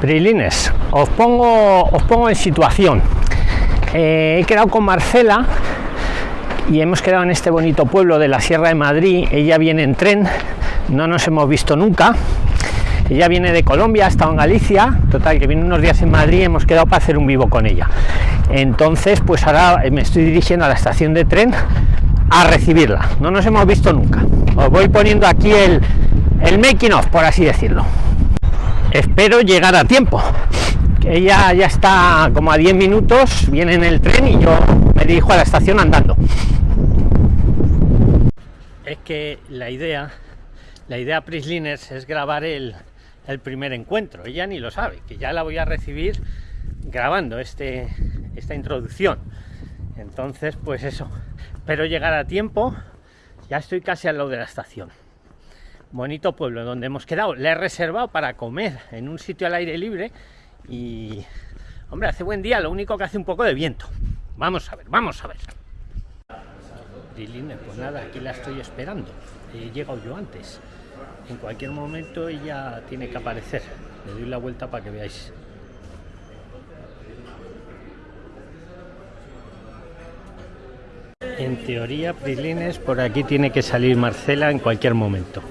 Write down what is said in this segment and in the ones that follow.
Prilines, os pongo, os pongo en situación. Eh, he quedado con Marcela y hemos quedado en este bonito pueblo de la Sierra de Madrid. Ella viene en tren, no nos hemos visto nunca. Ella viene de Colombia, ha estado en Galicia, total, que viene unos días en Madrid, hemos quedado para hacer un vivo con ella. Entonces, pues ahora me estoy dirigiendo a la estación de tren a recibirla. No nos hemos visto nunca. Os voy poniendo aquí el, el making of, por así decirlo espero llegar a tiempo. Ella ya está como a 10 minutos viene en el tren y yo me dirijo a la estación andando. Es que la idea la idea Prisliners es grabar el, primer encuentro. Ella ni lo sabe que ya la voy a recibir grabando este esta introducción. Entonces pues eso. Espero llegar a tiempo. Ya estoy casi al lado de la estación bonito pueblo donde hemos quedado. Le he reservado para comer en un sitio al aire libre y, hombre, hace buen día, lo único que hace un poco de viento. Vamos a ver, vamos a ver. Liline, pues nada, aquí la estoy esperando. He llegado yo antes. En cualquier momento ella tiene que aparecer. Le doy la vuelta para que veáis. En teoría, Prilines, por aquí tiene que salir Marcela en cualquier momento.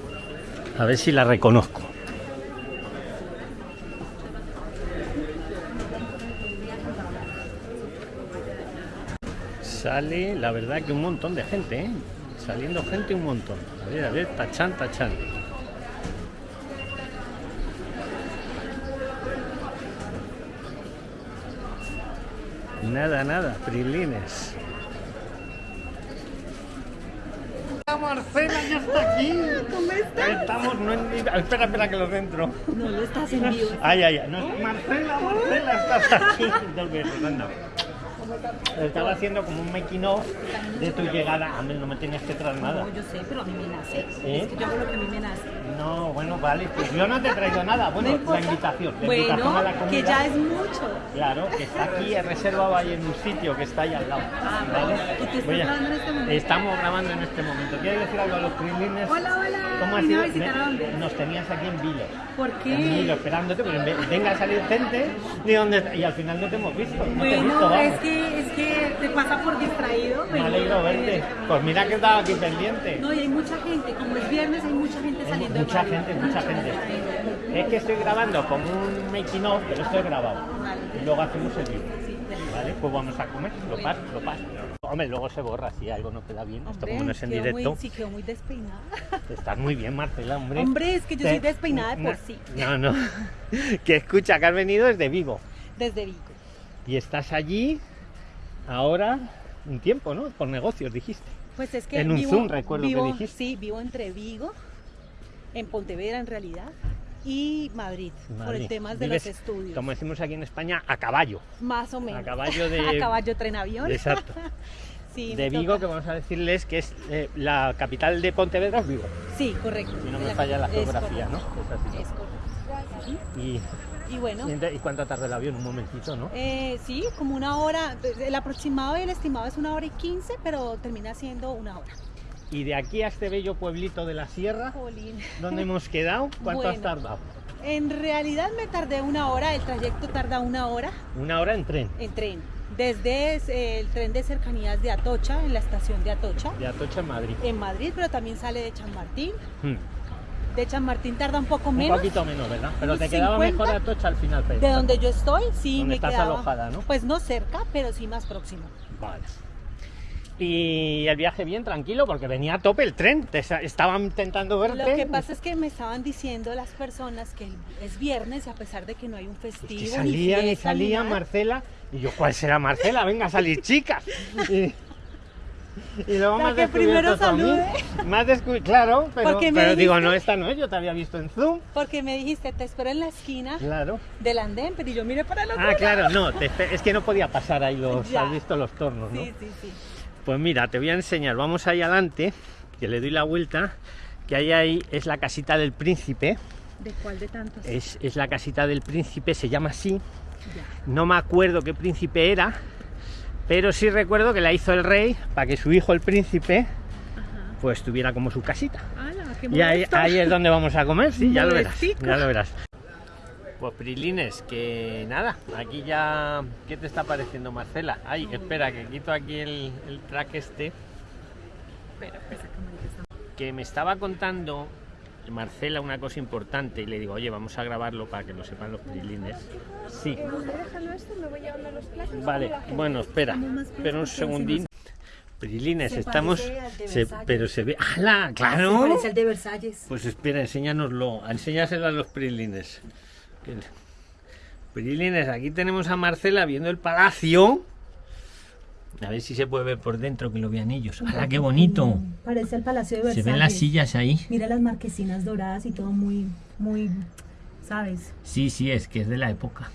A ver si la reconozco. Sale, la verdad que un montón de gente, ¿eh? Saliendo gente un montón. A ver, a ver, tachan, tachan. Nada, nada, prilines. Marcela ya está aquí. ¿Cómo estás? Estamos, no en... Espera, espera que lo dentro. No, lo estás en vivo. Ay, ay, ay. No, Marcela, Marcela, estás aquí. Dos besos, anda. Estaba haciendo como un making of de tu llegada. A mí no me tenías que traer nada. No, yo sé, pero a mí me nace. ¿Eh? Es que yo hago lo que a mí me nace. No, bueno, vale. Pues yo no te he traído nada. Bueno, No la invitación. La Bueno, invitación a la comida. que ya es mucho. Claro, que está aquí, he reservado ahí en un sitio que está ahí al lado. Ah, ¿vale? ¿Y tú estás grabando en este momento? Estamos grabando en este momento. ¿Quieres decir algo a los prilines? Hola, hola. ¿Cómo ha ¿Vine sido? a visitar Me- a dónde? Nos tenías aquí en Vilo. ¿Por En Vilo, qué? esperándote, pero en vez- venga a salir gente de donde y al final no te hemos visto. No te he visto, Bueno, vamos. es que, es que te pasa por distraído. Me alegro verte. Pues mira que estaba aquí pendiente. No, y hay mucha gente. Como es viernes, hay mucha gente Hay saliendo. de mucha Madrid. gente, mucha gente. Es que estoy grabando como un making of, pero esto es grabado. Vale. Y luego hacemos el. Sí, bueno. Vale, pues vamos a comer, lo Bueno. paso, lo paso. Hombre, luego se borra si algo no queda bien. Esto como no es en directo. Muy, sí, quedó muy despeinada. Estás muy bien, Marcela, hombre. Hombre, es que yo Te- soy despeinada de por sí. No, no. que escucha, que has venido desde Vigo. Desde Vigo. Y estás allí ahora un tiempo, ¿no? Por negocios, dijiste. Pues es que En un vivo, Zoom, recuerdo que dijiste. Sí, vivo entre Vigo, en Pontevedra en realidad, y Madrid, por el tema de Vives, los estudios. Como decimos aquí en España, a caballo. Más o menos. A caballo de. A caballo tren avión. Exacto. Sí, de Vigo, toca. que vamos a decirles que es eh, la capital de Pontevedra, es Vigo. Sí, correcto. Si no me La- falla la geografía, ¿no? Es así. Es correcto. Y, Y bueno, y ente- ¿y cuánto tarda el avión? Un momentito, ¿no? eh, sí, como una hora, el aproximado y el estimado es una hora y quince, pero termina siendo una hora. Y de aquí a este bello pueblito de la sierra, Jolín. donde hemos quedado, ¿cuánto has tardado? En realidad me tardé una hora, el trayecto tarda una hora. Una hora en tren. en tren. Desde eh, el tren de cercanías de Atocha, en la estación de Atocha, De Atocha en Madrid. en Madrid, pero también sale de Chamartín. Hmm. De Chamartín tarda un poco Un menos. poquito menos, ¿verdad? Pero te quedaba 50. mejor Atocha al final. pero- De donde yo estoy, sí Donde me estás quedaba. alojada, ¿no? Pues no cerca, pero sí más próximo. Vale. Y el viaje bien tranquilo porque venía a tope el tren. Te estaban intentando verte. Lo que pasa es que me estaban diciendo las personas que es viernes a pesar de que no hay un Es festivo. que ni salían y salían Marcela. Y yo, ¿cuál será Marcela? Venga a salir, chicas. Y, y luego La has que primero mí. salude. Claro, pero, pero digo, no, esta no es, yo te había visto en Zoom. Porque me dijiste, te espero en la esquina Claro. del andén, pero yo miré para el otro Ah, lado. claro, no, te es que no podía pasar ahí los, Ya. has visto los tornos, ¿no? Sí, sí, sí. Pues mira, te voy a enseñar, vamos ahí adelante, que le doy la vuelta, que ahí, ahí es la casita del príncipe, ¿De cuál de tantos? es, es la casita del príncipe, se llama así, Ya. no me acuerdo qué príncipe era, pero sí recuerdo que la hizo el rey para que su hijo el príncipe Ajá. pues tuviera como su casita. ¡Hala, qué Y ahí, es donde vamos a comer, sí, ya lo verás, ya lo verás. Pues Prilines, que nada, aquí ya. ¿Qué te está pareciendo, Marcela? Ay, espera, que quito aquí el, el track este. Que me estaba contando Marcela una cosa importante y le digo, oye, vamos a grabarlo para que lo sepan los Prilines. Sí. Vale, bueno, espera, espera un segundín. Prilines, Se estamos. se- pero se ve. ¡Hala! ¡Claro! Parece el de Versalles. Pues espera, enséñanoslo, enséñaselo a los Prilines. Prilines, aquí tenemos a Marcela viendo el palacio. A ver si se puede ver por dentro, que lo vean ellos. ¡Hala, qué bonito! Parece el Palacio de Se Versalles. ven las sillas ahí. Mira las marquesinas doradas y todo muy, muy, ¿sabes? Sí, sí, es que es de la época.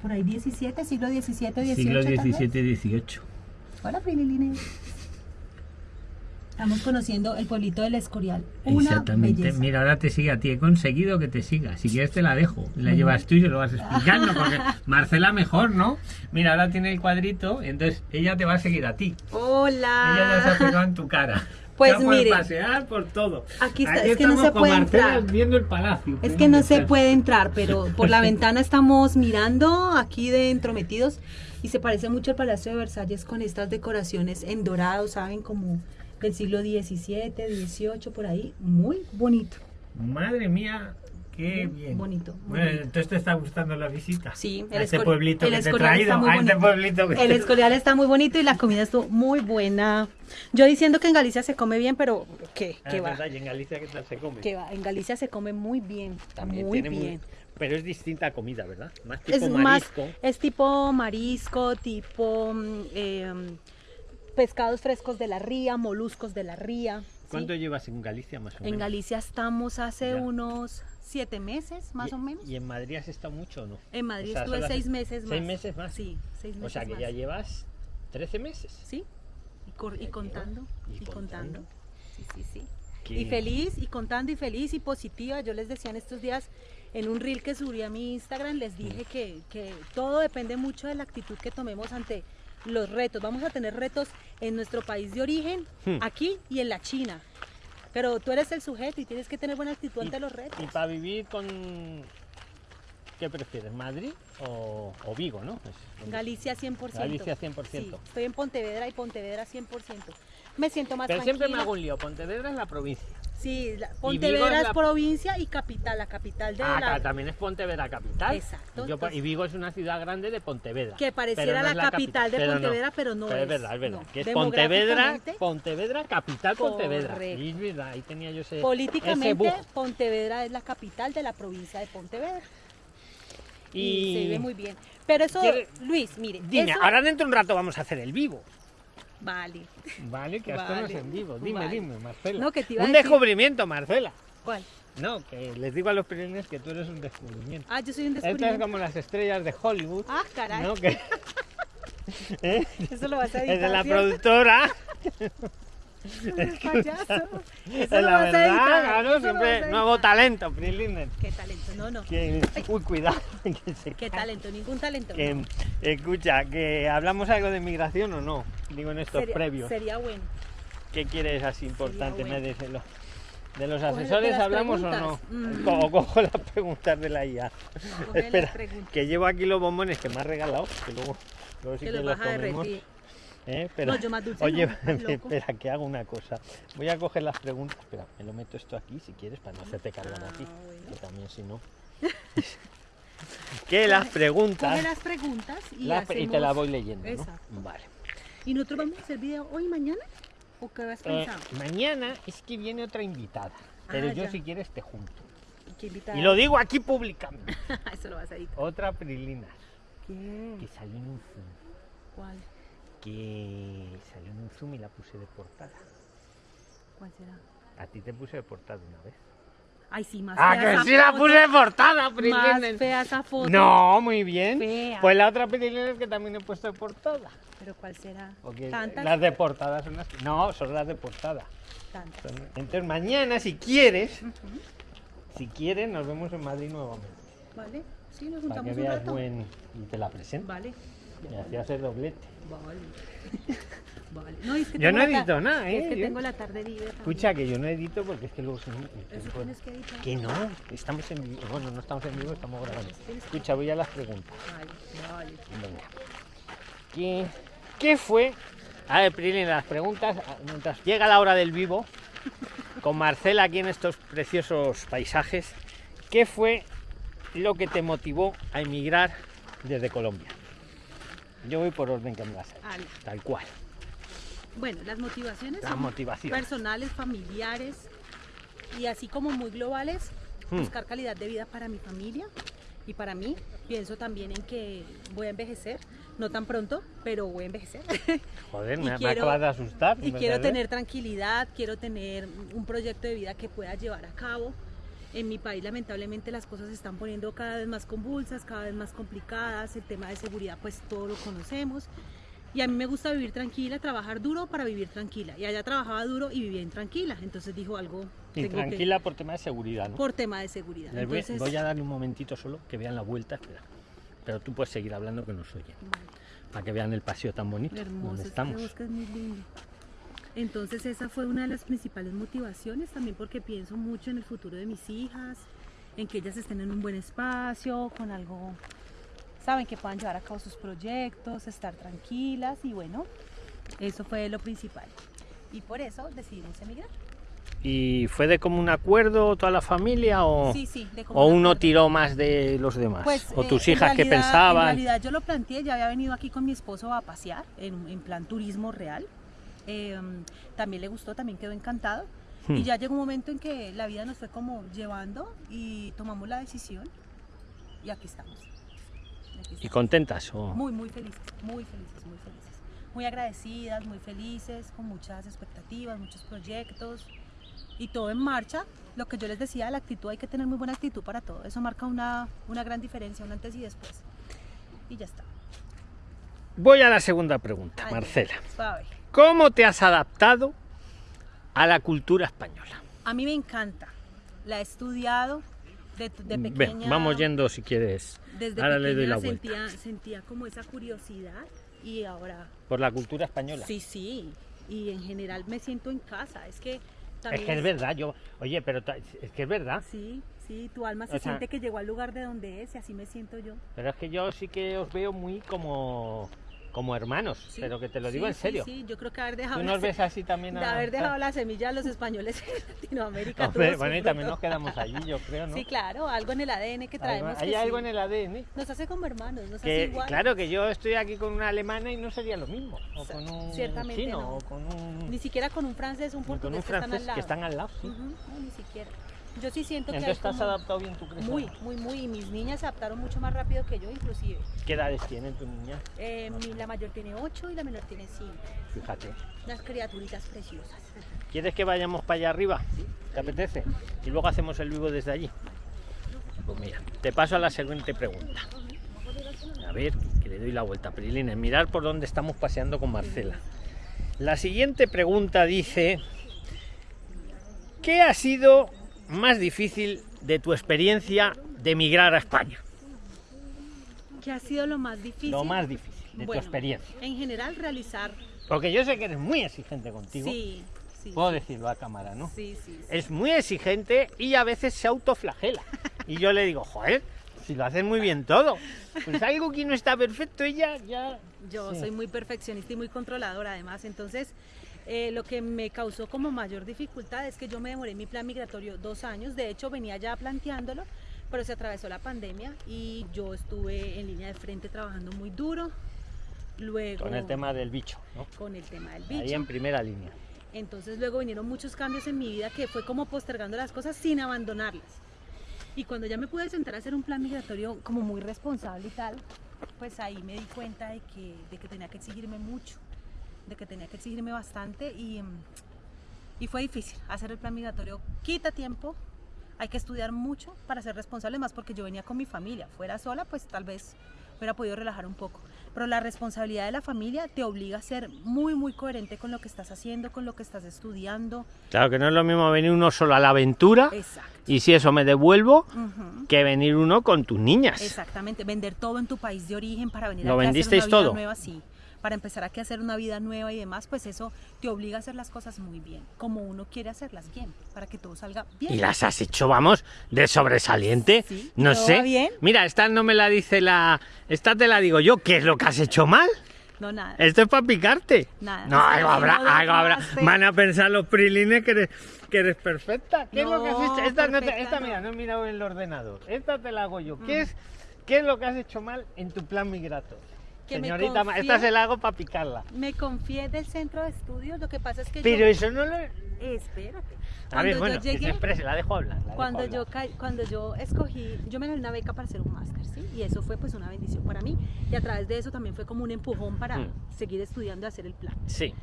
Por ahí 17, siglo 17, 18. Siglo tal vez. XVII, XVIII. Hola, Prililines. Estamos conociendo el pueblito del Escorial. Una Exactamente. belleza. Mira, ahora te sigue a ti. He conseguido que te siga. Si quieres te la dejo. La llevas tú y se lo vas explicando. Porque Marcela mejor, ¿no? Mira, ahora tiene el cuadrito. Entonces ella te va a seguir a ti. Hola. Ella ya se ha pegado en tu cara. Pues mire, pasear por todo. aquí está, Aquí es que no se puede entrar. viendo el palacio. Es que no se puede entrar, pero por la ventana estamos mirando aquí dentro metidos y se parece mucho al Palacio de Versalles con estas decoraciones en dorado, ¿saben? Como del siglo XVII, XVIII, por ahí. Muy bonito. Madre mía, qué bien. bonito, Bueno, bonito. entonces te está gustando la visita. Sí, a el este Escor- pueblito el que te he traído. está muy a este pueblito que El Escorial está muy bonito y la comida estuvo muy buena. Yo diciendo que en Galicia se come bien, pero ¿qué? Ah, ¿Qué es va? verdad, y en Galicia qué tal se come. ¿Qué va? En Galicia se come muy bien, También muy bien. Pero es distinta comida, ¿verdad? Más tipo es marisco. más es tipo marisco tipo mm, eh, pescados frescos de la ría moluscos de la ría ¿sí? ¿Cuánto llevas en Galicia más o menos? en Galicia estamos hace Ya. unos siete meses más ¿Y- o menos ¿Y en Madrid has estado mucho o no? en Madrid o sea, estuve seis meses más ¿Seis meses más? sí seis meses O sea que más. ya llevas 13 meses. sí y, cor- y contando y, Y contando. contando. sí sí sí Qué- y feliz y contando y feliz y positiva yo les decía en estos días en un reel que subí a mi Instagram les dije que, que todo depende mucho de la actitud que tomemos ante los retos vamos a tener retos en nuestro país de origen Hmm. aquí y en la China pero tú eres el sujeto y tienes que tener buena actitud ante los retos Y para vivir con... ¿Qué prefieres, Madrid o, o Vigo, no? Es Galicia 100%. Galicia 100%. Sí, estoy en Pontevedra y Pontevedra 100%. Me siento más Pero siempre me hago un lío. Pontevedra es la provincia. Sí, la- Pontevedra es la- provincia y capital, la capital de Ah, la... claro, también es Pontevedra capital. Exacto, Y, yo- entonces- y Vigo es una ciudad grande de Pontevedra. Que pareciera no la capital de pero Pontevedra, pero no Pero es es, verdad, es verdad. no. Que es Pontevedra, Pontevedra, capital Pontevedra. Y es verdad, ahí tenía yo ese. ese Políticamente, bug. Pontevedra es la capital de la provincia de Pontevedra. Y, Y se vive muy bien. Pero eso, ¿Quiere- Luis, mire. Dime, eso- ahora dentro de un rato vamos a hacer el vivo. Vale. Vale, que es Vale, en vivo. Dime, vale. dime, Marcela. No, que te iba a un decir- descubrimiento, Marcela. ¿Cuál? No, que les digo a los perennes que tú eres un descubrimiento. Ah, yo soy un Esto es descubrimiento. como las estrellas de Hollywood. Ah, caray. ¿no? Que ¿Eh? Eso lo vas a editar, es de la ¿cierto? productora. Payaso. Es Eso lo la verdad, claro, eso siempre nuevo talento, Prilinen. Qué talento, no, no. Que, uy, cuidado. que se Qué talento, ningún talento. Que, no. escucha, que hablamos algo de migración o no, digo en estos Sería- previos. Sería bueno. ¿Qué quieres así importante? bueno. Me ¿De los asesores hablamos o no? Mm. O cojo las preguntas de la IA. Coge Espera, que llevo aquí los bombones que me has regalado, que luego, luego sí Que que, los los comemos. ¿Eh? Pero, No, yo más dulce Oye, no, espera, que hago una cosa. Voy a coger las preguntas. Espera, me lo meto esto aquí si quieres para no hacerte cargar a ti. Ah, bueno. Que también si no. que las preguntas. Coge las preguntas y, las- y te las voy leyendo, ¿no? Vale. ¿Y nosotros vamos a hacer video hoy y mañana? ¿O qué has Eh, pensado? mañana es que viene otra invitada. Pero Ah, yo ya. si quieres te junto. ¿Y qué lo digo aquí públicamente. Eso lo vas a editar. Otra Prilina ¿Quién? que salió en un zoom. ¿Cuál? Que salió en un zoom y la puse de portada. ¿Cuál será? A ti te puse de portada una vez. Ay, sí, más ¡Ah, fea que esa sí la foto. puse de portada, Más fea esa foto. No, muy bien. Fea. Pues la otra Prilina que también he puesto de portada. ¿Pero cuál será? Porque ¿Tantas? las de portada son las. No, son las de portada. Tantas. Son- Entonces mañana, si quieres, si quieres, nos vemos en Madrid nuevamente. ¿Vale? Sí, nos Para juntamos que un veas rato. buen... y te la presento. Vale. Me hacías el doblete. Vale. vale. No, es que Yo no edito nada, ¿eh? Es que Yo- tengo la tarde libre. también. Escucha, que yo no edito porque es que luego se me... Eso tienes que editar. Que no, estamos en vivo. Bueno, no estamos en vivo, estamos grabando. Escucha, voy a las preguntas. Vale, vale. Venga. ¿Qué, qué fue? A ver, Prilin, las preguntas, ah, mientras llega la hora del vivo, con Marcela aquí en estos preciosos paisajes, ¿qué fue lo que te motivó a emigrar desde Colombia? Yo voy por orden que me las ha Ale. tal cual. Bueno, las motivaciones Las son motivaciones. personales, familiares y así como muy globales, Hmm. buscar calidad de vida para mi familia y para mí. Pienso también en que voy a envejecer, no tan pronto, pero voy a envejecer. Joder, me, me quiero- acabas de asustar. y ¿me quiero tener tranquilidad, quiero tener un proyecto de vida que pueda llevar a cabo. En mi país lamentablemente las cosas se están poniendo cada vez más convulsas, cada vez más complicadas, el tema de seguridad pues todo lo conocemos. Y a mí me gusta vivir tranquila, trabajar duro para vivir tranquila. Y allá trabajaba duro y vivía intranquila. Entonces dijo algo Y tengo que- tranquila por tema de seguridad, ¿no? por tema de seguridad. Les voy, Entonces, voy a darle un momentito solo que vean la vuelta, espera. Pero tú puedes seguir hablando que nos oyen, vale. para que vean el paseo tan bonito Hermoso, donde este estamos. bosque es muy lindo. Entonces esa fue una de las principales motivaciones, también porque pienso mucho en el futuro de mis hijas, en que ellas estén en un buen espacio, con algo, saben, que puedan llevar a cabo sus proyectos, estar tranquilas y bueno, eso fue lo principal. Y por eso decidimos emigrar. ¿Y fue de común acuerdo toda la familia o, Sí, sí, de o uno acuerdo. tiró más de los demás? Pues, ¿O eh, tus en hijas que realidad- En pensaban? realidad yo lo planteé, ya había venido aquí con mi esposo a pasear en, en plan turismo real. Eh, también le gustó, también quedó encantado. Hmm. Y ya llegó un momento en que la vida nos fue como llevando y tomamos la decisión y aquí estamos. Y aquí ¿Y estamos. contentas? O... Muy, muy felices, muy felices, muy felices. Muy agradecidas, muy felices, con muchas expectativas, muchos proyectos y todo en marcha. Lo que yo les decía, la actitud, hay que tener muy buena actitud para todo. Eso marca una, una gran diferencia, un antes y después. Y ya está. Voy a la segunda pregunta, Ay, Marcela. Suave. ¿Cómo te has adaptado a la cultura española? A mí me encanta. La he estudiado de, de pequeña. vamos yendo si quieres. Desde Ahora le doy la vuelta. sentía, sentía como esa curiosidad y ahora Por la cultura española. sí, sí. Y en general me siento en casa. Es que es también que es verdad, yo... Oye, pero es que es verdad. Sí, sí, tu alma se O sea- siente que llegó al lugar de donde es y así me siento yo. Pero es que yo sí que os veo muy como, como hermanos, Sí, pero que te lo sí, digo en sí, serio. Sí, yo creo que haber dejado, Tú la nos ves así también de a... haber dejado la semilla a los españoles en Latinoamérica. Hombre, bueno, y también nos quedamos allí, yo creo, ¿no? Sí, claro, algo en el ADN que traemos. hay que algo sí. en el ADN. Nos hace como hermanos, nos hace Que, igual. claro que yo estoy aquí con una alemana y no sería lo mismo. O con un ciertamente chino, no. o con un, Ni siquiera con un francés, un ni con portugués un que están francés al lado. que están al lado. sí. Ujú, no, ni siquiera. Yo sí siento que Entonces has como- adaptado bien, ¿tú crees? Muy, muy, muy. Y mis niñas se adaptaron mucho más rápido que yo, inclusive. ¿Qué edades tienen tu niña? Eh, la mayor tiene 8 y la menor tiene 5. Fíjate. Las criaturitas preciosas. ¿Quieres que vayamos para allá arriba? ¿Te apetece? Y luego hacemos el vivo desde allí. Pues mira, te paso a la siguiente pregunta. A ver, que le doy la vuelta, Prilines. Mirar por dónde estamos paseando con Marcela. La siguiente pregunta dice: ¿Qué ha sido más difícil de tu experiencia de emigrar a España? ¿Qué ha sido lo más difícil? Lo más difícil de tu experiencia. En general, realizar. Porque yo sé que eres muy exigente contigo. Sí, sí. Puedo decirlo a cámara, ¿no? Sí, sí. sí. es muy exigente y a veces se autoflagela. Y yo le digo, joder, si lo haces muy bien todo. Pues algo que no está perfecto, ella ya... Yo Sí. soy muy perfeccionista y muy controladora, además. Entonces, eh, lo que me causó como mayor dificultad es que yo me demoré mi plan migratorio dos años. De hecho, venía ya planteándolo, pero se atravesó la pandemia y yo estuve en línea de frente trabajando muy duro. Luego, Con el tema del bicho, ¿no? con el tema del Ahí bicho. en primera línea. Entonces luego vinieron muchos cambios en mi vida que fue como postergando las cosas sin abandonarlas. Y cuando ya me pude sentar a hacer un plan migratorio como muy responsable y tal, pues ahí me di cuenta de que, de que tenía que exigirme mucho, de que tenía que exigirme bastante y, mm, y fue difícil. Hacer el plan migratorio quita tiempo, hay que estudiar mucho para ser responsable, más porque yo venía con mi familia. Fuera sola, pues tal vez hubiera podido relajar un poco. Pero la responsabilidad de la familia te obliga a ser muy, muy coherente con lo que estás haciendo, con lo que estás estudiando. Claro que no es lo mismo venir uno solo a la aventura Exacto. Y si eso me devuelvo Ujú. que venir uno con tus niñas. Exactamente, vender todo en tu país de origen para venir ¿Lo a hacer vendisteis una vida todo? nueva, sí. Para empezar aquí a hacer una vida nueva y demás, pues eso te obliga a hacer las cosas muy bien, como uno quiere hacerlas bien, para que todo salga bien. Y las has hecho, vamos, de sobresaliente. Sí, no sé. bien. Mira, esta no me la dice la. Esta te la digo yo. ¿Qué es lo que has hecho mal? No, nada. Esto es para picarte. Nada, No, algo no habrá, algo habrá. Van a pensar los prilines que eres, que eres perfecta. ¿Qué es lo que has No, hecho? Esta, no te- perfecta esta, no. mira, no he mirado el ordenador. Esta te la hago yo. ¿Qué, Mm. es, ¿Qué es lo que has hecho mal en tu plan migratorio? Que Señorita, confíe- esta se la hago para picarla. Me confié del centro de estudios, lo que pasa es que Pero yo... eso no lo. Espérate. A Cuando ver, bueno, yo llegué, exprese, la dejo hablar. la dejo cuando hablar. yo, cuando yo escogí, yo me gané una beca para hacer un máster, ¿sí? Y eso fue pues una bendición para mí. Y a través de eso también fue como un empujón para Mm. seguir estudiando y hacer el plan. Sí.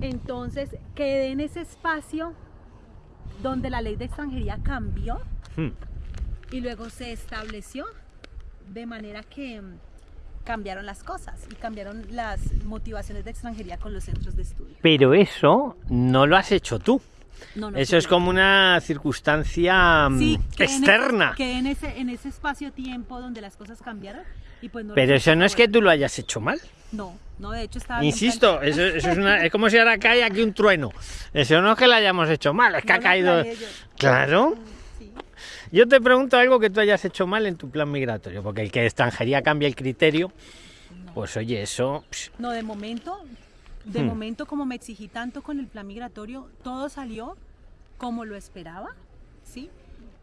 Entonces quedé en ese espacio donde la ley de extranjería cambió Hmm. y luego se estableció de manera que mm, cambiaron las cosas y cambiaron las motivaciones de extranjería con los centros de estudio. Pero eso no lo has hecho tú. No, no, Eso es como una circunstancia mm, sí, que en ese- externa. que en ese, en ese espacio-tiempo donde las cosas cambiaron y pues no Pero eso no es que tú lo hayas hecho mal. No, no, de hecho estaba Insisto, eso, eso es, una- es como si ahora cae aquí un trueno. Eso no es que lo hayamos hecho mal, es que ha caído. Claro. Sí. Yo te pregunto algo que tú hayas hecho mal en tu plan migratorio, porque el que extranjería cambia el criterio, pues oye, eso. No, de momento, de Hmm. momento como me exigí tanto con el plan migratorio, todo salió como lo esperaba, ¿sí?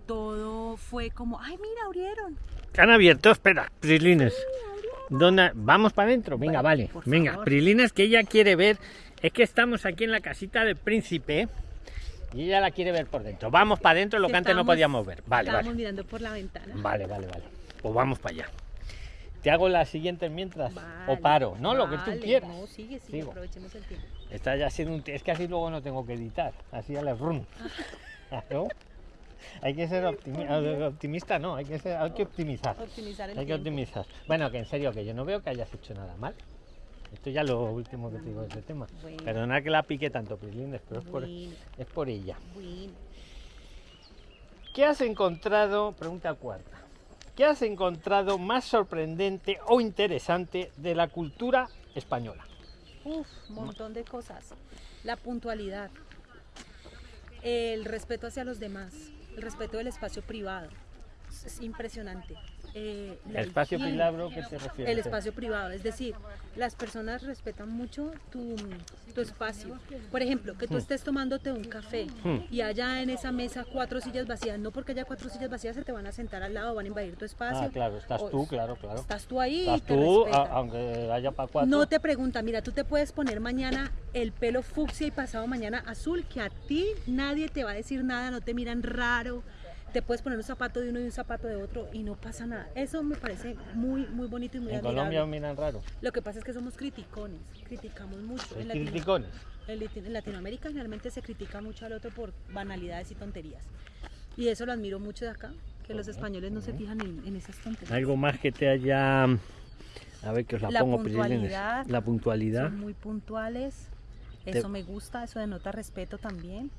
Todo fue como, ay, mira, abrieron. Han abierto, espera, Prilines. ¿Dónde? Vamos para adentro, venga, Vale, vale. Venga, favor. Prilines que ella quiere ver. Es que estamos aquí en la casita del príncipe y ella la quiere ver por dentro. Vamos para adentro, lo que, antes no podíamos ver. Vale, vale. mirando por la ventana. Vale, vale, vale. Pues vamos para allá. Te hago las siguientes mientras. o paro, ¿no? Lo que tú quieras. No, sigue, sigue, Sigo. aprovechemos el tiempo. Está ya siendo un... Es que así luego no tengo que editar. Así ya le run. ¿No? Hay que ser optimi- optimista, no, hay que, ser, hay que optimizar. Optimizar el Hay que tiempo. optimizar. Bueno, que en serio, que yo no veo que hayas hecho nada mal. Esto ya lo último que te digo de ese tema. Bueno. Perdona que la pique tanto, Prislines, pero es por, Bueno, es por ella. bueno. ¿Qué has encontrado? Pregunta cuarta. ¿Qué has encontrado más sorprendente o interesante de la cultura española? Uf, un montón de cosas. La puntualidad, el respeto hacia los demás, el respeto del espacio privado. Es- Es impresionante. Eh, ¿El espacio higiene, privado qué te refieres? El espacio privado, es decir, las personas respetan mucho tu, tu espacio. Por ejemplo, que tú estés tomándote un café Hmm. y haya en esa mesa cuatro sillas vacías, no porque haya cuatro sillas vacías se te van a sentar al lado, van a invadir tu espacio. Ah, claro, estás O- tú, claro, claro. Estás tú ahí y Estás te tú, a- aunque haya para cuatro. No te pregunta, mira, tú te puedes poner mañana el pelo fucsia y pasado mañana azul, que a ti nadie te va a decir nada, no te miran raro. Te puedes poner un zapato de uno y un zapato de otro y no pasa nada. Eso me parece muy, muy bonito y muy En admirable. Colombia miran raro. Lo que pasa es que somos criticones, criticamos mucho. Sois En, Latino- criticones. en Lati- en Latinoamérica generalmente se critica mucho al otro por banalidades y tonterías. Y eso lo admiro mucho de acá, que los españoles no se fijan en, en esas tonterías. Algo más que te haya. A ver que os la, La pongo, Prislines. puntualidad. La puntualidad. Son muy puntuales. Te- Eso me gusta, eso denota respeto también.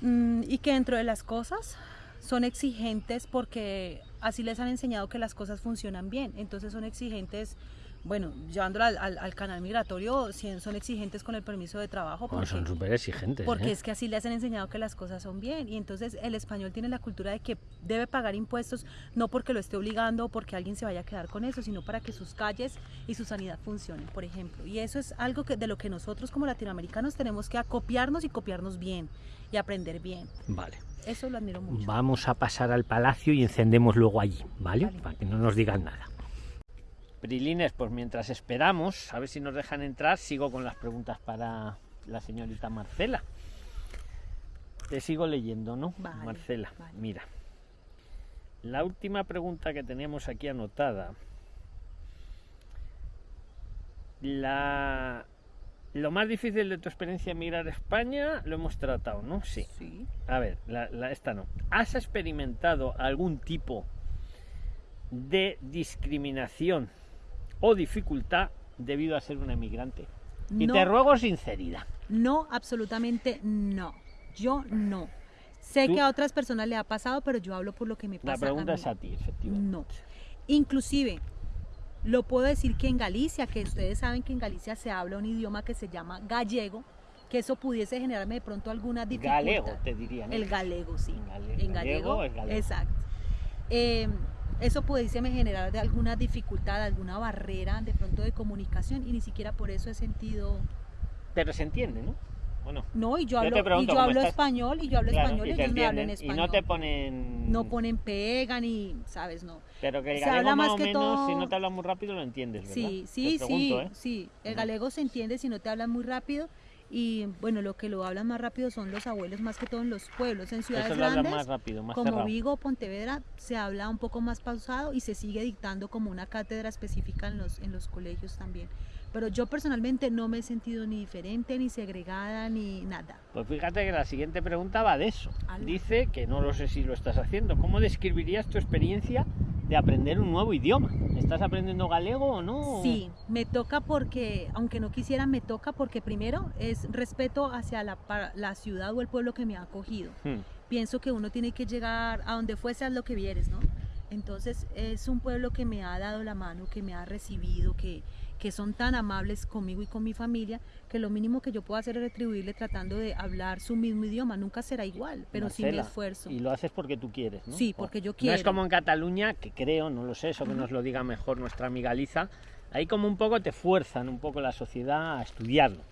Mm, y que dentro de las cosas son exigentes porque así les han enseñado que las cosas funcionan bien. Entonces son exigentes, bueno, llevándolo al, al- al canal migratorio, son exigentes con el permiso de trabajo. Porque, son súper exigentes. porque ¿eh? es que así les han enseñado que las cosas son bien. Y entonces el español tiene la cultura de que debe pagar impuestos no porque lo esté obligando o porque alguien se vaya a quedar con eso, sino para que sus calles y su sanidad funcionen, por ejemplo. Y eso es algo que, de lo que nosotros como latinoamericanos tenemos que acopiarnos y copiarnos bien y aprender bien. Vale. Eso lo admiro mucho. Vamos a pasar al palacio y encendemos luego allí, ¿vale? Vale. Para que no nos digan nada. Prilines, pues mientras esperamos, a ver si nos dejan entrar, sigo con las preguntas para la señorita Marcela. Te sigo leyendo, ¿no? Vale, Marcela, vale. mira. La última pregunta que teníamos aquí anotada. La... Lo más difícil de tu experiencia en migrar a España lo hemos tratado, ¿no? Sí. Sí. A ver, la, la- esta no. ¿Has experimentado algún tipo de discriminación o dificultad debido a ser una emigrante? Y No. te ruego sinceridad. No, absolutamente no. Yo no. Sé Tú- que a otras personas le ha pasado, pero yo hablo por lo que me pasa. La pregunta a es a ti, efectivamente. No. Inclusive, lo puedo decir que en Galicia, que ustedes saben que en Galicia se habla un idioma que se llama gallego, que eso pudiese generarme de pronto alguna dificultad. Galego, te dirían. El galego, sí. Gale- en gallego gallego, galego. exacto. Eh, eso pudiese me generar de alguna dificultad, alguna barrera de pronto de comunicación y ni siquiera por eso he sentido Pero se entiende, ¿no? ¿O no? y yo hablo y yo hablo estás. español y yo hablo Claro, español y ellos me hablan español Y no te ponen... no ponen pega ni sabes no Pero que el Se galego habla más más o que menos, si todo- no te hablan muy rápido, lo entiendes, ¿verdad? Sí, sí, pregunto, sí, ¿eh? sí. El galego se entiende si no te hablan muy rápido y bueno, lo que lo hablan más rápido son los abuelos más que todo en los pueblos, en ciudades grandes. más rápido, más como cerrado. Vigo o Pontevedra se habla un poco más pausado y se sigue dictando como una cátedra específica en los, en los colegios también. Pero yo personalmente no me he sentido ni diferente, ni segregada, ni nada. Pues fíjate que la siguiente pregunta va de eso. Ala. Dice que no lo sé si lo estás haciendo. ¿Cómo describirías tu experiencia de aprender un nuevo idioma? ¿Estás aprendiendo galego o no? Sí, me toca porque, aunque no quisiera, me toca porque primero es respeto hacia la, la ciudad o el pueblo que me ha acogido. Hmm. pienso que uno tiene que llegar a donde fuese a lo que vieres, ¿no? Entonces es un pueblo que me ha dado la mano, que me ha recibido, que, que son tan amables conmigo y con mi familia, que lo mínimo que yo puedo hacer es retribuirle tratando de hablar su mismo idioma. Nunca será igual, pero sí mi Marcela, esfuerzo. Y lo haces porque tú quieres, ¿no? Sí, porque yo No es quiero. como en Cataluña, que creo, no lo sé, eso que nos lo diga mejor nuestra amiga Liza. Ahí como un poco te fuerzan un poco la sociedad a estudiarlo.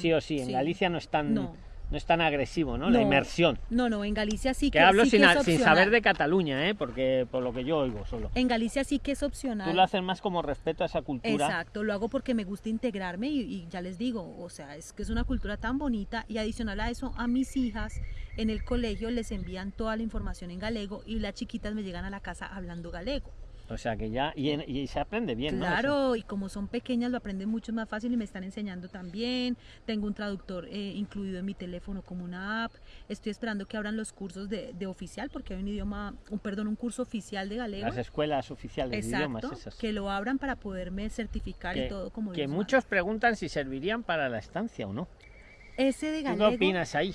Sí o sí, en sí. Galicia no es tan, no. No. es tan agresivo, ¿no? La inmersión. No, no, en Galicia sí Que que, hablo sí sin, que es sin saber de Cataluña, ¿eh? Porque por lo que yo oigo solo. En Galicia sí que es opcional. Tú lo haces más como respeto a esa cultura. Exacto, lo hago porque me gusta integrarme y, y ya les digo, o sea, es que es una cultura tan bonita y adicional a eso, a mis hijas en el colegio les envían toda la información en galego y las chiquitas me llegan a la casa hablando galego. O sea que ya, y, en- y se aprende bien, ¿no? Eso. claro, y como son pequeñas lo aprenden mucho más fácil y me están enseñando también. Tengo un traductor eh, incluido en mi teléfono como una app. Estoy esperando que abran los cursos de, de oficial porque hay un idioma, un perdón, un curso oficial de galego. Las escuelas oficiales de idiomas esas. que lo abran para poderme certificar Que- y todo como que muchos preguntan si servirían para la estancia o no. Ese de ¿Tú galego. qué opinas ahí?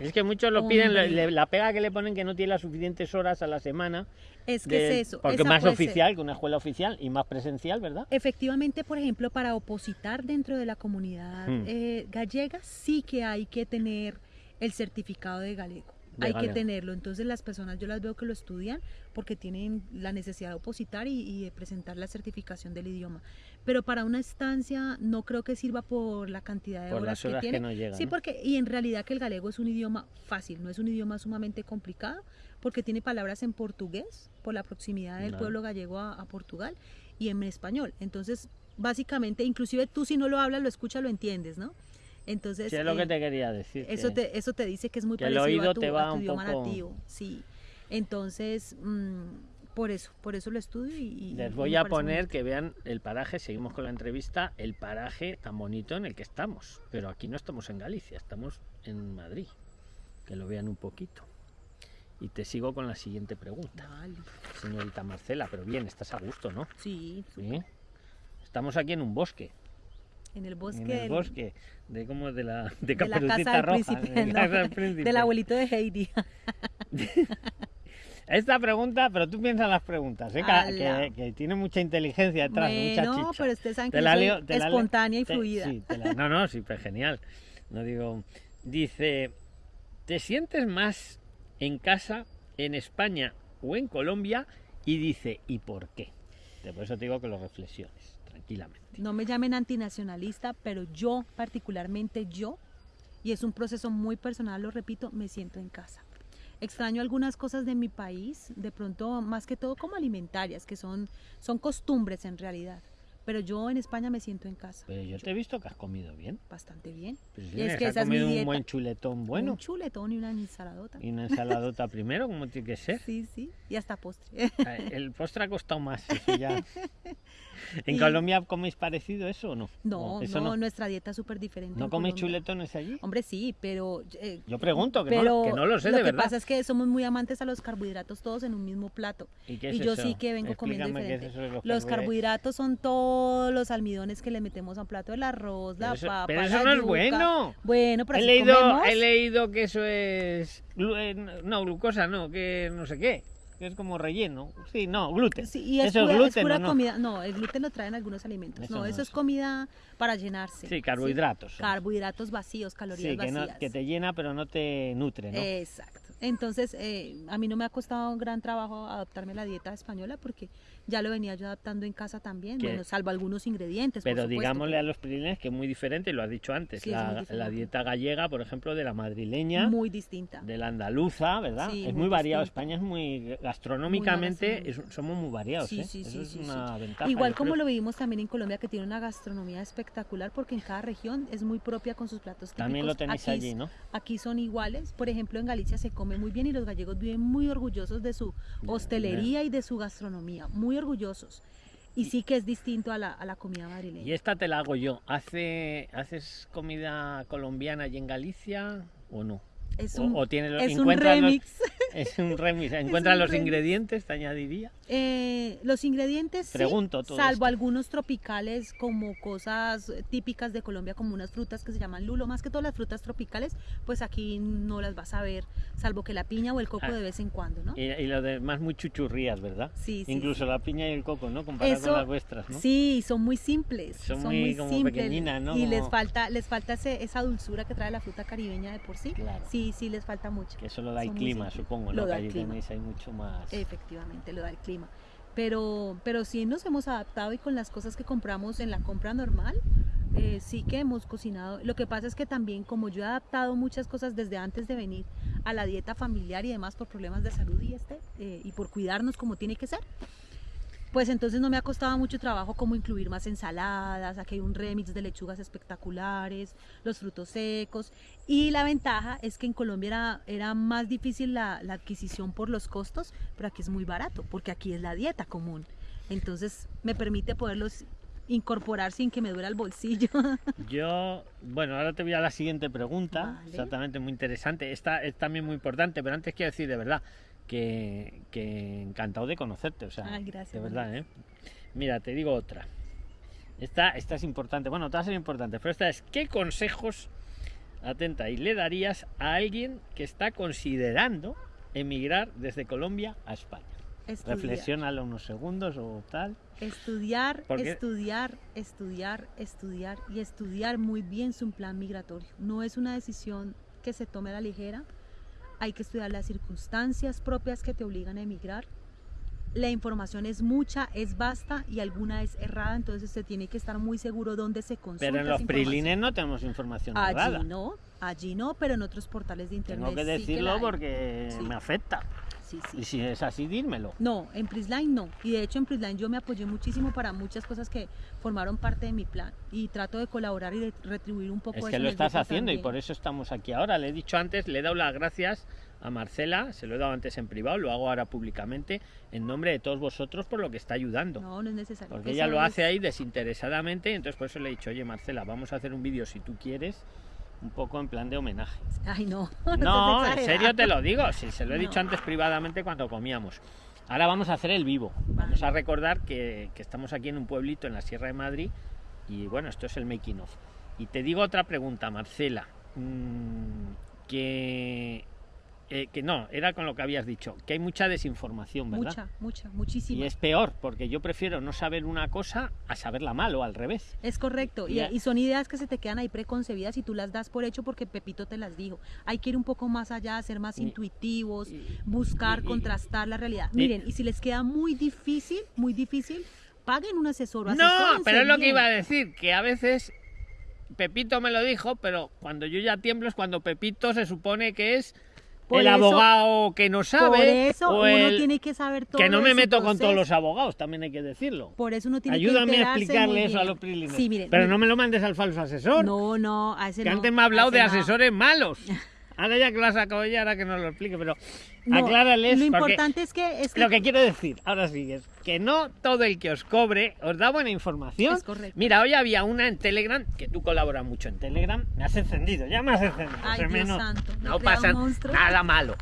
Es que muchos lo piden, le- la pega que le ponen que no tiene las suficientes horas a la semana. Es que es eso. Porque más puede ser. oficial que una escuela oficial y más presencial, ¿verdad? Efectivamente, por ejemplo, para opositar dentro de la comunidad Hmm. eh, gallega, sí que hay que tener el certificado de galego. De hay galego. que tenerlo. Entonces las personas yo las veo que lo estudian porque tienen la necesidad de opositar y, y de presentar la certificación del idioma. Pero para una estancia no creo que sirva por la cantidad de Por horas, las horas que que, tiene. no. Sí, ¿no? porque y en realidad que el galego es un idioma fácil, no es un idioma sumamente complicado, porque tiene palabras en portugués por la proximidad del pueblo gallego a, a Portugal y en español. Entonces, básicamente, inclusive tú si no lo hablas, lo escuchas, lo entiendes, ¿no? Entonces, Sí, es lo que eh, te quería decir. eso que- te eso te dice que es muy que el parecido oído a tu, te a va tu un idioma poco- nativo, sí. Entonces, mm, por eso, por eso lo estudio y, Les voy a poner que vean el paraje, seguimos con la entrevista, el paraje tan bonito en el que estamos. Pero aquí no estamos en Galicia, estamos en Madrid. Que lo vean un poquito. Y te sigo con la siguiente pregunta, Vale. señorita Marcela. Pero bien, estás a gusto, ¿no? Sí, Sí. Estamos aquí en un bosque. en el bosque, en el bosque de como de la de de la casa del Roja, príncipe, de la no, casa del príncipe. del abuelito de Heidi. Esta pregunta, pero tú piensas en las preguntas, ¿eh? que, que, tiene mucha inteligencia detrás, mucha Bueno, chicha. pero ustedes saben Te que la yo soy leo- te la espontánea y te- fluida. sí, te la- no, no, sí, pues genial. No digo, dice, ¿te sientes más en casa en España o en Colombia? Y dice, ¿y por qué? Por eso te digo que lo reflexiones, tranquilamente. No me llamen antinacionalista, pero yo, particularmente yo, y es un proceso muy personal, lo repito, me siento en casa. Extraño algunas cosas de mi país, de pronto más que todo como alimentarias, que son, son costumbres en realidad. Pero yo en España me siento en casa. Pero yo te he visto que has comido bien. Bastante bien. Pues Y es has que esa es mi comido un buen chuletón bueno Un chuletón y una ensaladota. y una ensaladota primero, como tiene que ser. Sí, sí. Y hasta postre. El postre ha costado más, eso ya. ¿En Y- Colombia coméis parecido eso o no? No, ¿O eso no, nuestra dieta es súper diferente. ¿No coméis chuletones allí? Hombre, sí, pero... eh, Yo pregunto, que, no, pero que no lo sé lo de que verdad. pasa es que somos muy amantes a los carbohidratos todos en un mismo plato. ¿Y, qué y es yo eso? sí que vengo comiendo Explícame diferente. los Los carbohidratos. son todos los almidones que le metemos a un plato, el arroz, Pero la eso- papa, pero la eso no es bueno. Bueno, pero He así leído, comemos. he leído que eso es... eh, No, glucosa no, que no sé qué. Es como relleno. Sí, no, gluten. Sí, y es eso pura, es es gluten pura no. comida. No, el gluten lo traen algunos alimentos. Eso no, no eso es. es comida para llenarse. Sí, carbohidratos. Carbohidratos vacíos, calorías Sí, que, no- vacías. que te llena pero no te nutre, ¿no? Exacto. Entonces, eh, a mí no me ha costado un gran trabajo adaptarme a la dieta española porque ya lo venía yo adaptando en casa también, bueno, salvo algunos ingredientes. Pero digámosle a los prilenes que es muy diferente, lo has dicho antes, Sí, la, la dieta gallega, por ejemplo, de la madrileña, Muy distinta. de la andaluza, ¿verdad? Sí, es muy muy variado. España es muy gastronómicamente, Muy es- somos muy variados, Sí, ¿eh? sí, Eso es una ventaja. Igual como creo. lo vivimos también en Colombia, que tiene una gastronomía espectacular porque en cada región es muy propia con sus platos típicos. También lo tenéis Aquí- allí, ¿no? Aquí son iguales. Por ejemplo, en Galicia se come muy bien y los gallegos viven muy orgullosos de su hostelería y de su gastronomía. Muy orgullosos. Y sí que es distinto a la, a la comida madrileña. Y esta te la hago yo. ¿Hace, ¿Haces comida colombiana allí en Galicia o no? Es O- un, o tiene los- es un los- remix. Es un remix. ¿Encuentras los remix. ingredientes? Te añadiría. Eh, los ingredientes, Pregunto salvo esto. algunos tropicales como cosas típicas de Colombia, como unas frutas que se llaman lulo, más que todas las frutas tropicales, pues aquí no las vas a ver, salvo que la piña o el coco Ah. de vez en cuando, ¿no? Y, y lo demás muy chuchurrías, ¿verdad? Sí, sí, Incluso sí. la piña y el coco, ¿no? Comparado Eso- con las vuestras, ¿no? Sí, son muy simples. Son Son, muy muy, como simples. pequeñinas, ¿no? Y les falta, les falta ese- esa dulzura que trae la fruta caribeña de por sí. Claro. Sí, sí, les falta mucho. Que eso lo da el Son clima, supongo, Lo ¿no? Que el clima. tenéis ahí mucho más. Efectivamente, lo da el clima. Pero, pero sí nos hemos adaptado y con las cosas que compramos en la compra normal, eh, sí que hemos cocinado. Lo que pasa es que también como yo he adaptado muchas cosas desde antes de venir a la dieta familiar y demás por problemas de salud y este, eh, y por cuidarnos como tiene que ser, pues entonces no me ha costado mucho trabajo como incluir más ensaladas, aquí hay un remix de lechugas espectaculares, los frutos secos. Y la ventaja es que en Colombia era, era más difícil la, la adquisición por los costos, pero aquí es muy barato, porque aquí es la dieta común. Entonces me permite poderlos incorporar sin que me duela el bolsillo. Yo, bueno, ahora te voy a la siguiente pregunta, Vale. exactamente muy interesante. Esta es también muy importante, pero antes quiero decir de verdad que, que encantado de conocerte, o sea, Ay, gracias, de verdad, ¿eh? Mira, te digo otra. Esta, esta es importante, bueno, todas son importantes, pero esta es, ¿qué consejos, atenta, y le darías a alguien que está considerando emigrar desde Colombia a España? Estudiar, Reflexiónalo unos segundos o tal. estudiar, Porque- estudiar, estudiar, estudiar y estudiar muy bien su plan migratorio. No es una decisión que se tome a la ligera. Hay que estudiar las circunstancias propias que te obligan a emigrar. La información es mucha, es vasta y alguna es errada, entonces se tiene que estar muy seguro dónde se consulta. Pero en los prilines no tenemos información Allí errada. no, allí no, pero en otros portales de internet. Tengo que decirlo porque Sí. me afecta. Sí, sí. Y si es así, dímelo. No, en Prisline no. Y de hecho en Prisline yo me apoyé muchísimo para muchas cosas que formaron parte de mi plan. Y trato de colaborar y de retribuir un poco Es eso que lo estás haciendo y por eso estamos aquí ahora. Le he dicho antes, le he dado las gracias a Marcela, se lo he dado antes en privado, lo hago ahora públicamente, en nombre de todos vosotros por lo que está ayudando. No, no es necesario. Porque Eso ella lo es- hace ahí desinteresadamente, entonces por eso le he dicho, oye Marcela, vamos a hacer un vídeo si tú quieres, un poco en plan de homenaje. Ay, no. No, en serio te lo digo, sí, se lo he No. dicho antes privadamente cuando comíamos. Ahora vamos a hacer el vivo. Vamos a recordar que, que estamos aquí en un pueblito en la Sierra de Madrid y bueno, esto es el making of. Y te digo otra pregunta, Marcela, mm, que, eh, que no, era con lo que habías dicho, que hay mucha desinformación, ¿verdad? Mucha, mucha, muchísima. Y es peor, porque yo prefiero no saber una cosa a saberla mal o al revés. Es correcto, y, son ideas que se te quedan ahí preconcebidas y tú las das por hecho porque Pepito te las dijo. Hay que ir un poco más allá, ser más Y- intuitivos, buscar, contrastar la realidad. Miren, y si les queda muy difícil, muy difícil, paguen un asesor. o No, pero es lo que iba a decir, que a veces Pepito me lo dijo, pero cuando yo ya tiemblo es cuando Pepito se supone que es Por el eso- abogado que no sabe Por eso o uno el tiene que saber todo. que no me meto con todos los abogados, también hay que decirlo. Por eso uno tiene Ayúdame que a enterarse explicarle eso a los prilines. Sí, miren, pero no me lo mandes al falso asesor, No, no, a ese que no, antes me ha a hablado de no. asesores malos. Ahora ya que lo has sacado ya, ahora que no lo explique, pero No, aclárales Lo importante es que, es que lo que quiero decir, ahora sigues. Que no todo el que os cobre os da buena información. Es correcto. Mira, hoy había una en Telegram, que tú colaboras mucho en Telegram, me has encendido, ya me has encendido. Ay, Dios menos- santo, no pasa nada malo.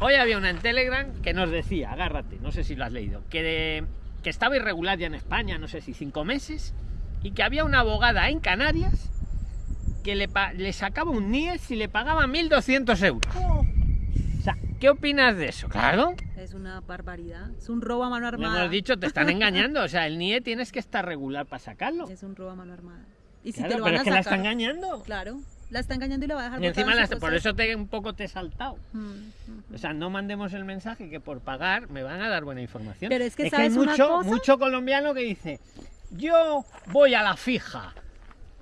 Hoy había una en Telegram que nos decía, agárrate, no sé si lo has leído, que, de- que estaba irregular ya en España, no sé si cinco meses, y que había una abogada en Canarias que le, sacaba un NIE si le pagaba 1.200 euros. O sea, ¿qué opinas de eso? Claro, Es una barbaridad. Es un robo a mano armada. hemos dicho, te están engañando. O sea, el NIE tienes que estar regular para sacarlo. Es un robo a mano armada. Y si Claro, te lo pero van es a que la está engañando. Claro, la está engañando y la va a dejar Y encima botada en la- su por eso te, un poco te he saltado. Mm, mm. O sea, no mandemos el mensaje que por pagar me van a dar buena información. Pero es que, hay ¿sabes una mucho, cosa? mucho colombiano que dice, yo voy a la fija.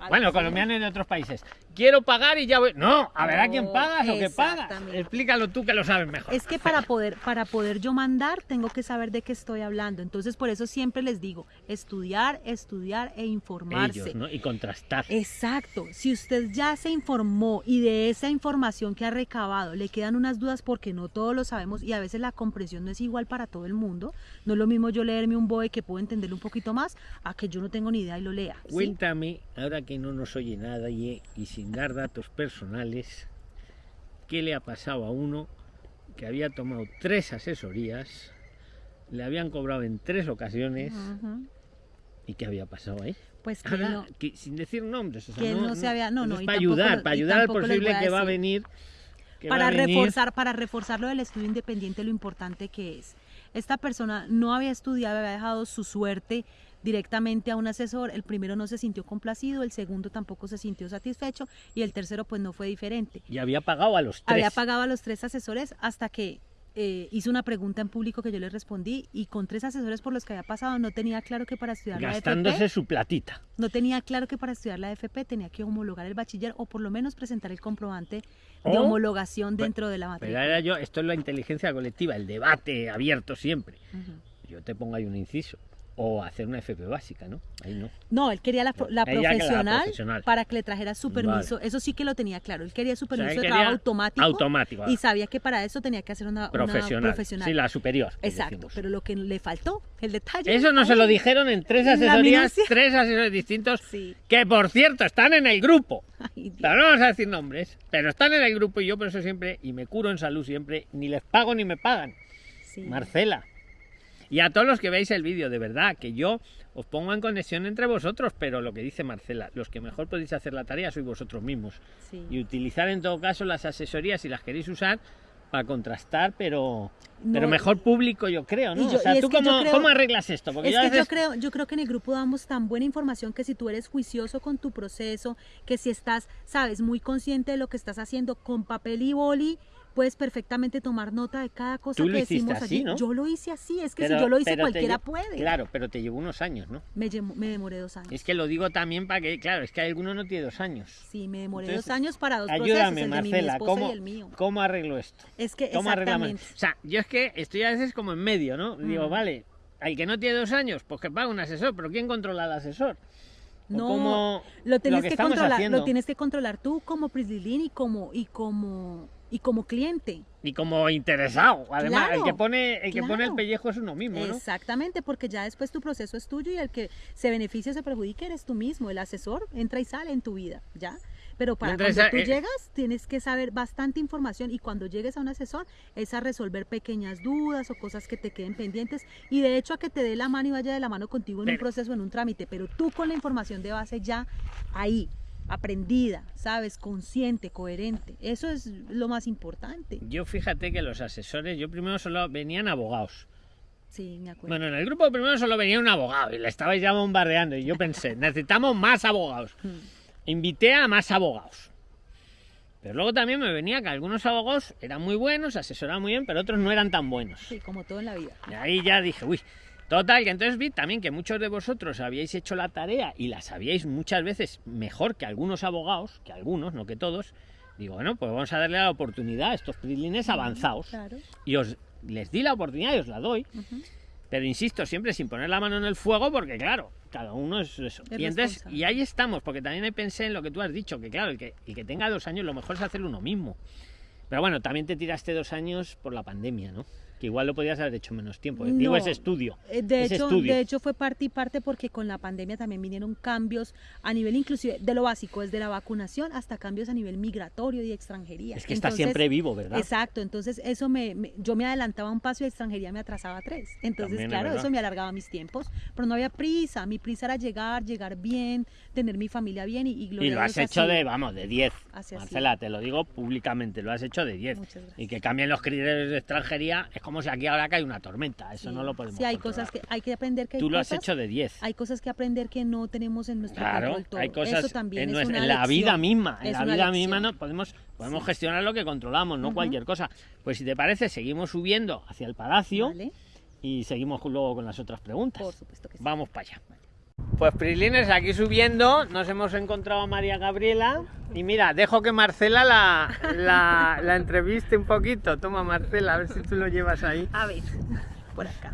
Bueno, así. colombiano y de otros países. Quiero pagar y ya voy. No, a ver a quién No, pagas o qué pagas. Explícalo tú que lo sabes mejor. Es que para poder, para poder yo mandar, tengo que saber de qué estoy hablando. Entonces, por eso siempre les digo, estudiar, estudiar e informarse. Ellos, ¿no? Y contrastar. Exacto. Si usted ya se informó y de esa información que ha recabado le quedan unas dudas porque no todos lo sabemos y a veces la comprensión no es igual para todo el mundo. No es lo mismo yo leerme un BOE que puedo entenderlo un poquito más a que yo no tengo ni idea y lo lea. ¿sí? Cuéntame, ahora que no nos oye nadie y sin dar datos personales, ¿qué le ha pasado a uno que había tomado tres asesorías, le habían cobrado en tres ocasiones y qué había pasado ahí? Pues que Ahora, no- que sin decir nombres, o sea, que él no se había- no, no, y para tampoco ayudar, para ayudar al posible que va a venir. para a venir. reforzar, para reforzar lo del estudio independiente, lo importante que es. Esta persona no había estudiado, había dejado su suerte directamente a un asesor. El primero no se sintió complacido, el segundo tampoco se sintió satisfecho y el tercero pues no fue diferente. Y había pagado a los tres. Había pagado a los tres asesores hasta que eh, hizo una pregunta en público que yo le respondí y con tres asesores por los que había pasado no tenía claro que para estudiar la gastándose FP, su platita. no tenía claro que para estudiar la FP tenía que homologar el bachiller o por lo menos presentar el comprobante de homologación dentro de la Pero materia. era yo, esto es la inteligencia colectiva, el debate abierto siempre. Yo te pongo ahí un inciso. O hacer una FP básica, ¿no? Ahí no. No, él quería la, profesional, para que le trajera su permiso. Eso sí que lo tenía claro. Él quería su O sea, permiso de trabajo automático. Automático. Y sabía que para eso tenía que hacer una una profesional. profesional. Sí, la superior. Exacto, decimos. pero lo que le faltó, el detalle. Eso no se lo dijeron en tres asesorías, tres asesores distintos, Sí. que por cierto están en el grupo. Ay, Dios. Pero no vamos a decir nombres, pero están en el grupo y yo por eso siempre, y me curo en salud siempre, ni les pago ni me pagan. Sí. Marcela. Y a todos los que veis el vídeo, de verdad, que yo os pongo en conexión entre vosotros, pero lo que dice Marcela, los que mejor podéis hacer la tarea sois vosotros mismos. Sí. Y utilizar en todo caso las asesorías si las queréis usar para contrastar, pero, No, pero mejor público yo creo, ¿no? yo- o sea, y es ¿tú que yo cómo, creo- cómo arreglas esto? Porque Es yo que yo creo, yo creo que en el grupo damos tan buena información que si tú eres juicioso con tu proceso, que si estás, sabes, muy consciente de lo que estás haciendo con papel y boli, puedes perfectamente tomar nota de cada cosa Tú que lo decimos así, allí. ¿no? Yo lo hice así, es que pero- si yo lo hice cualquiera puede. Claro, pero te llevó unos años, ¿no? Me, llemo- me demoré dos años. Es que lo digo también para que, claro, es que alguno no tiene dos años. Sí, me demoré Entonces, dos años para dos Ayúdame, procesos, el de mi Marcela, ¿cómo, y el mío. ¿cómo arreglo esto? Es que ¿Cómo exactamente. O sea, yo es que estoy a veces como en medio, ¿no? Digo, Mm. vale, al que no tiene dos años, pues que pague un asesor, pero ¿quién controla al asesor? ¿O No, lo tienes que que, controlar, haciendo? lo tienes que controlar tú como Prislilín y como y como y como cliente. Y como interesado, además, el Claro, que pone el que pone el pellejo es uno mismo, ¿no? Exactamente, porque ya después tu proceso es tuyo y el que se beneficia o se perjudica eres tú mismo. El asesor entra y sale en tu vida, ¿ya? Pero para y cuando tú eh, llegas tienes que saber bastante información y cuando llegues a un asesor es a resolver pequeñas dudas o cosas que te queden pendientes y de hecho a que te dé la mano y vaya de la mano contigo en un Pero- proceso, en un trámite, pero tú con la información de base ya ahí, aprendida, sabes, consciente, coherente. Eso es lo más importante. Yo fíjate que los asesores, yo primero solo venían abogados. Sí, me acuerdo. Bueno, en el grupo primero solo venía un abogado y le estabais ya bombardeando y yo pensé, necesitamos más abogados. Mm. Invité a más abogados. Pero luego también me venía que algunos abogados eran muy buenos, asesoraban muy bien, pero otros no eran tan buenos. Sí, como todo en la vida. Y ahí ya dije, uy, total, que entonces vi también que muchos de vosotros habíais hecho la tarea y la sabíais muchas veces mejor que algunos abogados, que algunos, no que todos. Digo, bueno, pues vamos a darle la oportunidad a estos prislines avanzados. Claro. Y os les di la oportunidad y os la doy. Pero insisto, siempre sin poner la mano en el fuego, porque claro, cada uno es eso. Es y entonces, y ahí estamos, porque también pensé en lo que tú has dicho, que claro, el que, el que tenga dos años, lo mejor es hacerlo uno mismo. Pero bueno, también te tiraste dos años por la pandemia, ¿no? Que igual lo podías haber hecho menos tiempo. ¿eh? Digo, No. ese estudio. Eh, De ese hecho, estudio. de hecho fue parte y parte porque con la pandemia también vinieron cambios a nivel inclusive de lo básico, desde la vacunación hasta cambios a nivel migratorio y extranjería. es que está Entonces, siempre vivo, ¿verdad? Exacto, entonces eso me, me- yo me adelantaba un paso y extranjería me atrasaba tres. Entonces, También claro, eso me alargaba mis tiempos, pero no había prisa, mi prisa era llegar, llegar bien, tener mi familia bien y, y Y lo has hecho así. de, vamos, de 10. Así ha Marcela, te lo digo públicamente, lo has hecho de 10. Muchas gracias. Y que cambien los criterios de extranjería es como si aquí ahora cae una tormenta. Eso Sí. no lo podemos Sí, hay controlar. cosas que hay que aprender que hay Tú lo has cosas- hecho de 10. Hay cosas que aprender que no tenemos en nuestro Claro, control todo. hay cosas Eso también en, es una en la vida misma, en Es la vida misma no podemos podemos gestionar lo que controlamos, no cualquier cosa. Pues si te parece, seguimos subiendo hacia el palacio Vale, y seguimos luego con las otras preguntas. por supuesto que sí. Vamos para allá. Pues Prislines, aquí subiendo, nos hemos encontrado a María Gabriela y mira, dejo que Marcela la, la, la entreviste un poquito. Toma Marcela, a ver si tú lo llevas ahí. A ver, por acá.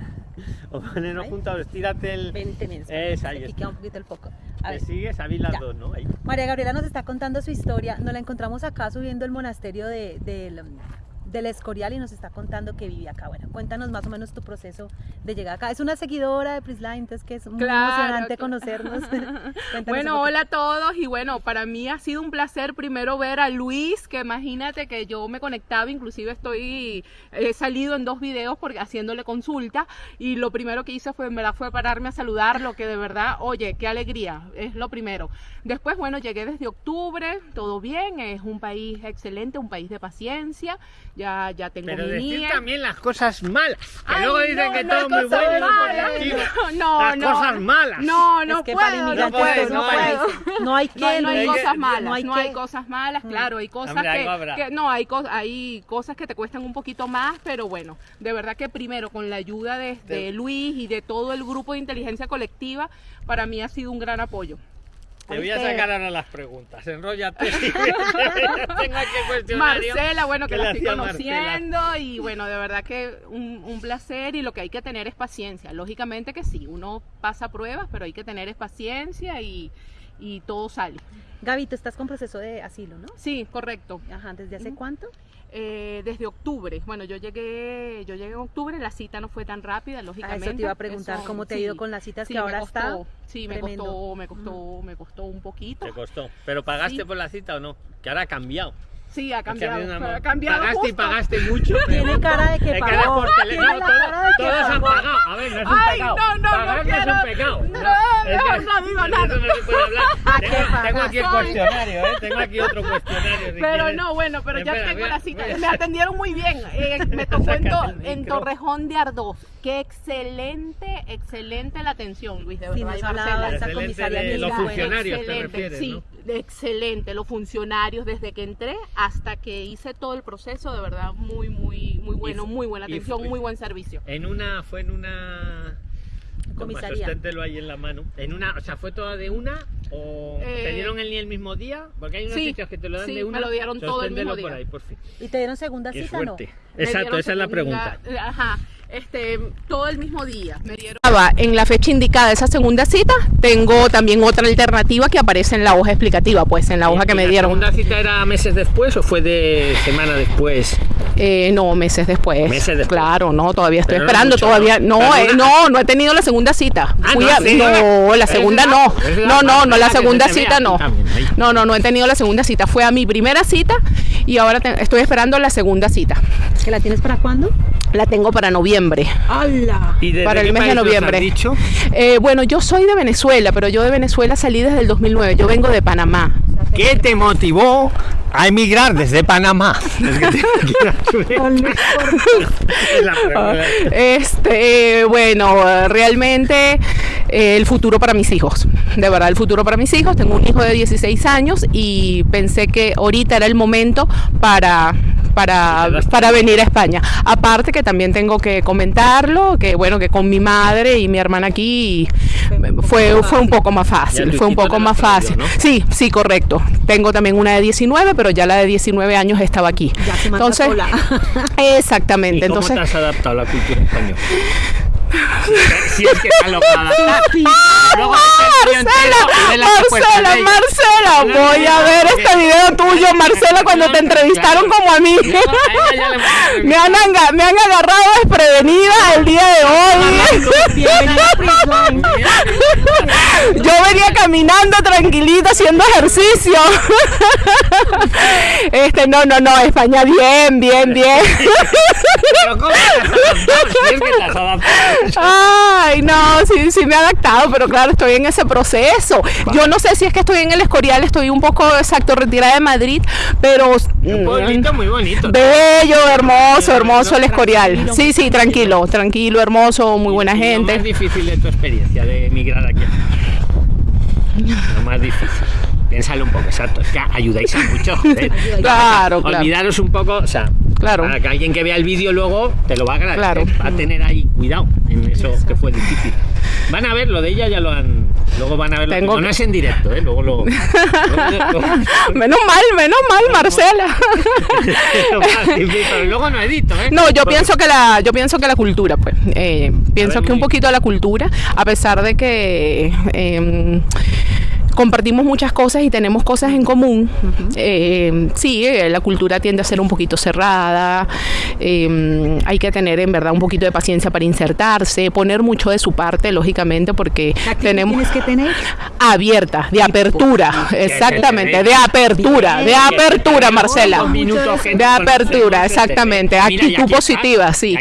O ponernos juntos, estírate el... Vente, ven, Esa, ahí está. un poquito el foco. A Te ver. sigues, a las dos, ¿no? Ahí. María Gabriela nos está contando su historia. Nos la encontramos acá subiendo el monasterio de, del, del Escorial y nos está contando que vive acá. Bueno, cuéntanos más o menos tu proceso de llegar acá. Es una seguidora de Prisline, entonces que es muy Claro, emocionante claro. conocernos. Bueno, hola a todos y bueno, para mí ha sido un placer primero ver a Luis, que imagínate que yo me conectaba, inclusive estoy, he salido en dos videos porque haciéndole consulta y lo primero que hice fue, en verdad, fue pararme a saludarlo, que de verdad, oye, qué alegría, es lo primero. Después, bueno, llegué desde octubre, todo bien, es un país excelente, un país de paciencia, ya, ya tengo Pero mi decir niña. también las cosas malas. Que Ay, luego dicen no, que no todo es muy cosas bueno malas. No, Las cosas malas. No, no es que puedo, para no puedo, no no hay. puedo. paraíso. No hay que No, hay- cosas malas, no no hay cosas malas, claro, hay cosas Hombre, que, no, hay, cos- hay cosas que te cuestan un poquito más, pero bueno, de verdad que primero con la ayuda de, de Luis y de todo el grupo de inteligencia colectiva, para mí ha sido un gran apoyo. Te voy a sacar ahora las preguntas. Enróllate. si Tengo aquí. Marcela, bueno, que ¿Qué la estoy Marcela? conociendo y bueno, de verdad que un, un placer y lo que hay que tener es paciencia. Lógicamente que sí, uno pasa pruebas, pero hay que tener es paciencia y, y todo sale. Gaby, tú estás con proceso de asilo, ¿no? Sí, correcto. Ajá, ¿desde hace cuánto? Eh, desde octubre. Bueno, yo llegué, yo llegué en octubre, la cita no fue tan rápida, Ah, lógicamente. eso te iba a preguntar, Eso, ¿cómo te ha sí. ido con las citas Sí, que me ahora costó, está? Sí, me tremendo. costó, me costó, me costó un poquito. Te costó. ¿Pero pagaste Sí. por la cita o no? Que ahora ha cambiado. Sí, ha cambiado. ha ha cambiado Pagaste y pagaste mucho. Tiene cara de que pagó. por teléfono. Tiene la todo- cara de que todos han pagado. A ver, no es un Ay, pecado. no, no, Pagar no no es un quiero. pecado. No, es no eso no se puede hablar. qué Tengo, aquí el cuestionario, ¿eh? Tengo aquí otro cuestionario. si Pero quieres. no, bueno, pero ya Espera, tengo la cita. Me atendieron muy bien. Eh, me tocó en, to-. Torrejón de Ardós. Qué excelente, excelente la atención, Luis, de verdad. Sí, nos y hablaba Marcela. esa Excelente comisaria de los linda. funcionarios, te excelente, refieres, sí, ¿no? excelente. Los funcionarios, desde que entré hasta que hice todo el proceso, de verdad, muy, muy, muy bueno, muy buena atención, muy buen servicio. En una, fue en una. Comisaría. Sosténtelo ahí en la mano. En una, o sea, ¿fue toda de una o Eh, te dieron el, el mismo día? Porque hay unos sí, sitios que te lo dan sí, de una. me lo dieron todo el mismo Sosténtelo por día. ahí, por fin. ¿Y te dieron segunda Qué cita no? suerte. Me Exacto, esa es la segunda- pregunta. Ajá, este, todo el mismo día. Me dieron. En la fecha indicada esa segunda cita, tengo también otra alternativa que aparece en la hoja explicativa, pues en la hoja ¿Y- que me la dieron. segunda cita era meses después o fue de semana después? Eh, no, meses después. Meses después. Claro, no, todavía estoy Pero no esperando, mucho, todavía. ¿no? No, eh, no, no he tenido la segunda cita. Ah, Fui no, a- sí. no, la segunda la- no. la No, no, no, la segunda cita no. No, no, no he tenido la segunda cita. Fue a mi primera cita y ahora te- estoy esperando la segunda cita. ¿Que la tienes para cuándo? La tengo para noviembre. ¡Hala! ¿Y desde Para el qué mes de noviembre. dicho? Eh, bueno, yo soy de Venezuela, pero yo de Venezuela salí desde el 2009. Yo vengo de Panamá. ¿Qué te motivó a emigrar desde Panamá? Pregunta. Este, bueno, eh, realmente eh, el futuro para mis hijos. De verdad, el futuro para mis hijos. Tengo un hijo de 16 años y pensé que ahorita era el momento para para, para venir a España. Aparte que también tengo que comentarlo, que bueno, que con mi madre y mi hermana aquí fue, fue un poco más fácil, fue un poco más fácil. ¿no? Sí, sí, correcto. Tengo también una de 19, pero ya la de 19 años estaba aquí. Ya se Entonces, sola. ¿Y exactamente. cómo Entonces, te has adaptado a la cultura española? Si es que está lograda. Luego Marcela, Marcela, Marcela, voy a ver este video tuyo, Marcela, cuando te entrevistaron como a mí. Me han, aga- me han agarrado desprevenida el día de hoy. Yo venía caminando tranquilita haciendo ejercicio. Este, no, no, no, España bien, bien, bien. Ay, no, sí, sí me he adaptado, pero claro, estoy en ese proceso. Yo no sé si es que estoy en el Escorial, estoy un poco exacto retirada de Madrid, pero Un pueblito muy bonito. bello, hermoso, hermoso el Escorial. Sí, sí, tranquilo, tranquilo, hermoso, muy buena Y Lo más gente. difícil de tu experiencia de emigrar aquí. Lo más difícil. Piénsalo un poco, exacto. Es que ayudáis a mucho. joder. Claro, claro. Olvidaros un poco, o sea, Claro. para que alguien que vea el vídeo luego te lo va a agradecer. Claro. Va a tener ahí cuidado en eso que fue difícil. Van a ver lo de ella, ya lo han. Luego van a ver lo no, no es en directo, ¿eh? Luego lo. Menos mal, menos mal, Marcela. pero luego no edito, ¿eh? No, yo Porque- pienso que la, yo pienso que la cultura, pues, eh, pienso ver, que un poquito la cultura, a pesar de que eh, compartimos muchas cosas y tenemos cosas en común, eh, sí, eh, la cultura tiende a ser un poquito cerrada, eh, hay que tener en verdad un poquito de paciencia para insertarse, poner mucho de su parte, lógicamente, porque tenemos tienes que tener abierta, de apertura, exactamente, de apertura, de apertura, Marcela. Dos minutos, gente, De apertura, exactamente. Actitud positiva, sí.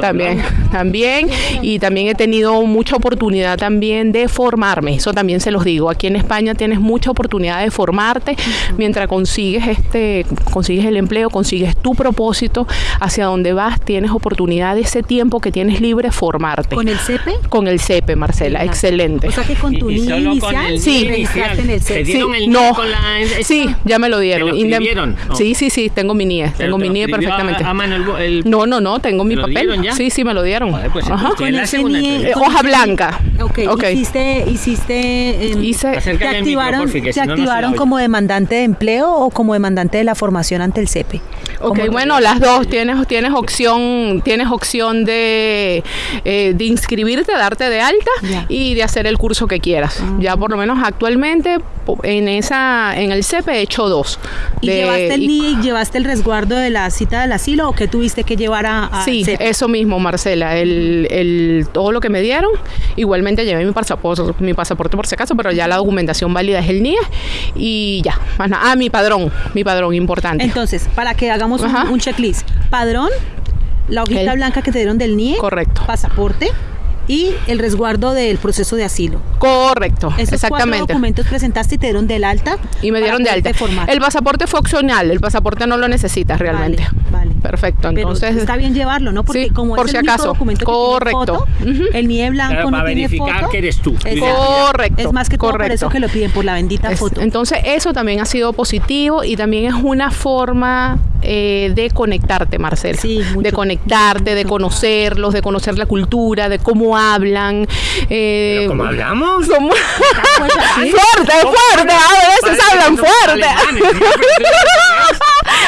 También, también. Y también he tenido mucha oportunidad también de formarme. Eso también se los digo. Aquí en España tienes mucha oportunidad de formarte mientras consigues este, consigues el empleo, consigues tu propósito, hacia dónde vas, tienes oportunidad de ese tiempo que tienes libre formarte. con el CEPE. Con el CEPE, Marcela, excelente. O sea que con tu inicial, el Sí. Registrarte en el ¿Te CEPE. dieron Sí, no. con la esta? Sí, ya me lo dieron. ¿Te lo? No. Sí, sí, sí, tengo mi NIE, tengo te mi NIE a- perfectamente. a mano el bo- el- No, no, no, tengo mi ¿Te lo papel. ya? Sí, sí, me lo dieron. Joder, pues Ajá. la segunda NIE. Eh, hoja blanca. Ok, hiciste, hiciste, em, Hice- te al micro, activaron, porfi, que te si no, no se la activaron como demandante de empleo o como demandante de la formación ante el CEPE. Ok, ¿Cómo- bueno, las dos. Tienes, tienes opción, tienes opción de, eh, de inscribirte, darte de alta y de hacer el curso que quieras. Ya por lo menos actualmente en esa, en el CEPE he hecho dos. ¿Y De- llevaste el y- NIE y llevaste el resguardo de la cita del asilo o qué tuviste que llevar a, a Sí, CEPE? eso mismo, Marcela. El, el- todo lo que me dieron. Igualmente llevé mi pasaporte, mi pasaporte por si acaso, pero ya la documentación válida es el NIE. Y ya. más nada. Ah, mi padrón. Mi padrón, importante. Entonces, para que hagamos un, checklist. Padrón, la hojita El- blanca que te dieron del NIE. Correcto. Pasaporte y el resguardo del proceso de asilo. Correcto, Esos cuatro exactamente. documentos presentaste y te dieron del alta. Y me dieron de alta. formar. El pasaporte fue opcional, el pasaporte no lo necesitas realmente. Vale, vale. Perfecto, Pero entonces está bien llevarlo, ¿no? Porque Sí, como por es si el único acaso. documento que Correcto. tiene foto, el NIE blanco no para tiene verificar foto. que eres tú. Correcto, Es más que todo por correcto. eso que lo piden por la bendita Es- foto. Entonces eso también ha sido positivo y también es una forma eh, de conectarte, Marcela. Sí, mucho, de conectarte, de conocerlos, de conocer la cultura, de cómo hablan. eh, Pero como hablamos. cómo- Pues así. fuerte, fuerte, a veces hablan fuerte.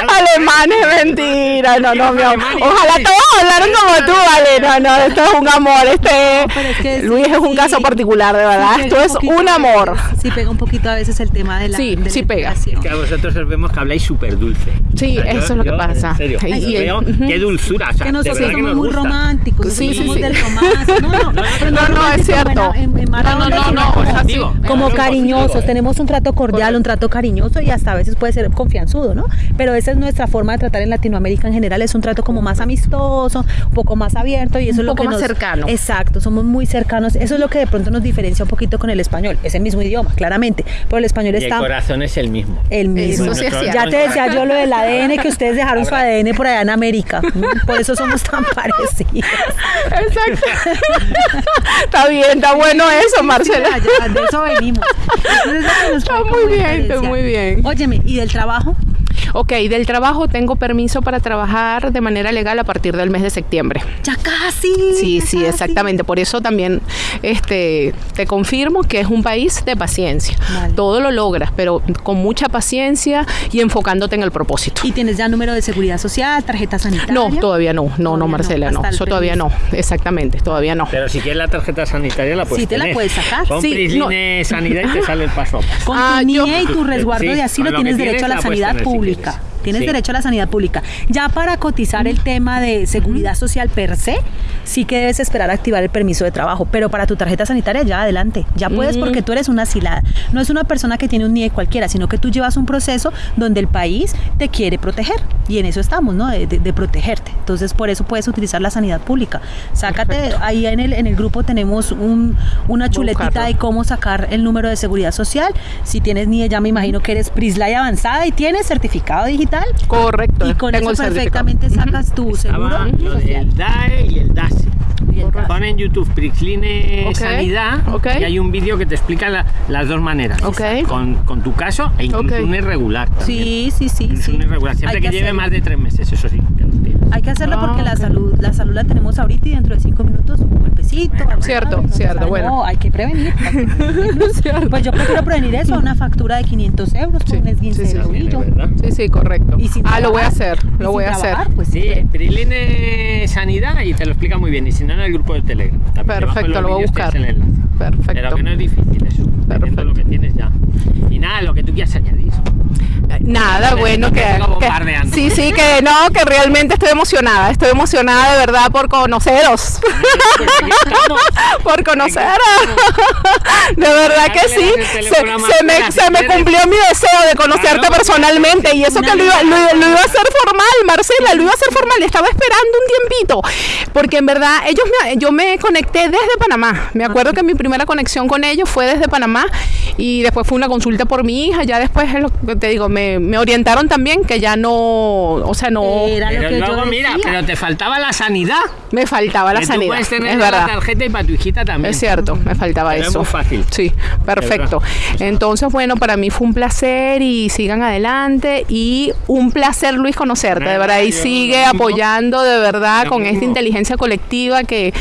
Alemanes, mentira, no, no, mi amor. Ojalá todos hablaran como tú, vale. No, no, esto es un amor. Este pero es que sí, Luis es un sí. caso particular, de verdad. Sí esto es poquito un amor. Sí, pega un poquito a veces el tema de la. Sí, de la sí pega. Que a vosotros os vemos que habláis súper dulce. Sí, O sea, eso es lo que pasa. En serio, veo, qué dulzura. O sea, que nosotros que somos nos muy gusta. románticos, Sí, sí, del romance. No, no, No, no, es cierto. No, no, no, como- cariñosos, tenemos un trato cordial, un trato cariñoso y hasta a veces puede ser confianzudo, ¿no? Pero esa es nuestra forma de tratar en Latinoamérica en general, es un trato como más amistoso, un poco más abierto y eso Un es lo poco que más nos- cercano. Exacto, somos muy cercanos, eso es lo que de pronto nos diferencia un poquito con el español, es el mismo idioma, claramente, pero el español Y el está corazón es el mismo. el mismo. Eso sí es ya te decía yo lo del ADN que ustedes dejaron su ADN por allá en América, por eso somos tan parecidos. Exacto. está bien, está bueno eso, Marcela. Sí, ya, de eso venimos. Entonces, es lo que nos Está muy bien, está muy bien. Óyeme, ¿y del trabajo? Ok, del trabajo tengo permiso para trabajar de manera legal a partir del mes de septiembre. Ya casi. Sí, ya sí, casi. exactamente. Por eso también este, te confirmo que es un país de paciencia. Vale. Todo lo logras, pero con mucha paciencia y enfocándote en el propósito. ¿Y tienes ya número de seguridad social, tarjeta sanitaria? No, todavía no, no, Todavía no, no, Marcela, no. Eso todavía no, exactamente, todavía no. Pero si quieres la tarjeta sanitaria la puedes Sí, te la tener. puedes sacar. Pon Sí, Prisline Sanidad y te sale el paso a paso. Con Ah, tu yo- NIE y tu resguardo Sí, de asilo con tienes tienes derecho a la la puedes sanidad tener si pública. Tienes Sí. derecho a la sanidad pública. Ya para cotizar el tema de seguridad social per se, sí que debes esperar a activar el permiso de trabajo. Pero para tu tarjeta sanitaria, ya adelante. Ya puedes porque tú eres una asilada. No es una persona que tiene un NIE cualquiera, sino que tú llevas un proceso donde el país te quiere proteger. Y en eso estamos, ¿no? De, de- de protegerte. Entonces, por eso puedes utilizar la sanidad pública. Sácate, ahí en el, en el grupo tenemos un- una chuletita buscarlo. de cómo sacar el número de seguridad social. Si tienes NIE, ya me imagino que eres Prislay avanzada y tienes certificado digital. Correcto. Y con tengo eso perfectamente sacas tu seguro lo social. del DAE y el DASE. Y el DASE. Pon en YouTube Prisline Ok, Sanidad y hay un vídeo que te explica la- las dos maneras. Con, con tu caso e incluso un irregular. también. Sí, sí, sí. Sí. un irregular. Siempre Hay que, lleve más de tres meses, eso sí. Hay que hacerlo Ah, porque la ok. salud, la salud la tenemos ahorita y dentro de cinco minutos un golpecito. Cierto, se cierto, sabe. bueno. No, hay que prevenir. Cierto. Pues yo prefiero prevenir eso a una factura de 500 euros Sí, un esguince sí, sí, de sí. Sí, sí, correcto. Y sin ah, lo voy a hacer, lo voy a hacer. Pues Sí, Prisline Sanidad y te lo explica muy bien. Y si no, en el grupo de Telegram. También Perfecto, lo voy a buscar. Perfecto. Pero que no es difícil eso. Perfecto. lo que tienes ya. Y nada, lo que tú quieras añadir. Nada, bueno, que, que- sí, sí, que no, que realmente estoy emocionada, estoy emocionada de verdad por conoceros, por conoceros, de verdad que sí, se, se me, se me cumplió mi deseo de conocerte personalmente y eso que lo iba, lo, lo iba a hacer formal, Marcela, lo iba a hacer formal, estaba esperando un tiempito, porque en verdad ellos me, yo me conecté desde Panamá, me acuerdo que mi primera conexión con ellos fue desde Panamá y después fue una consulta por mi hija, ya después es lo que te digo, me, me orientaron también que ya no, o sea, no, Era lo Pero que luego, yo mira, pero te faltaba la sanidad. Me faltaba la que tú sanidad, puedes tener es la verdad. tarjeta y para tu hijita también. Es cierto, me faltaba Pero es eso. muy fácil. Sí, perfecto. Entonces, bueno, para mí fue un placer y sigan adelante y un placer, Luis, conocerte, de verdad. Y sigue apoyando de verdad con esta inteligencia colectiva que,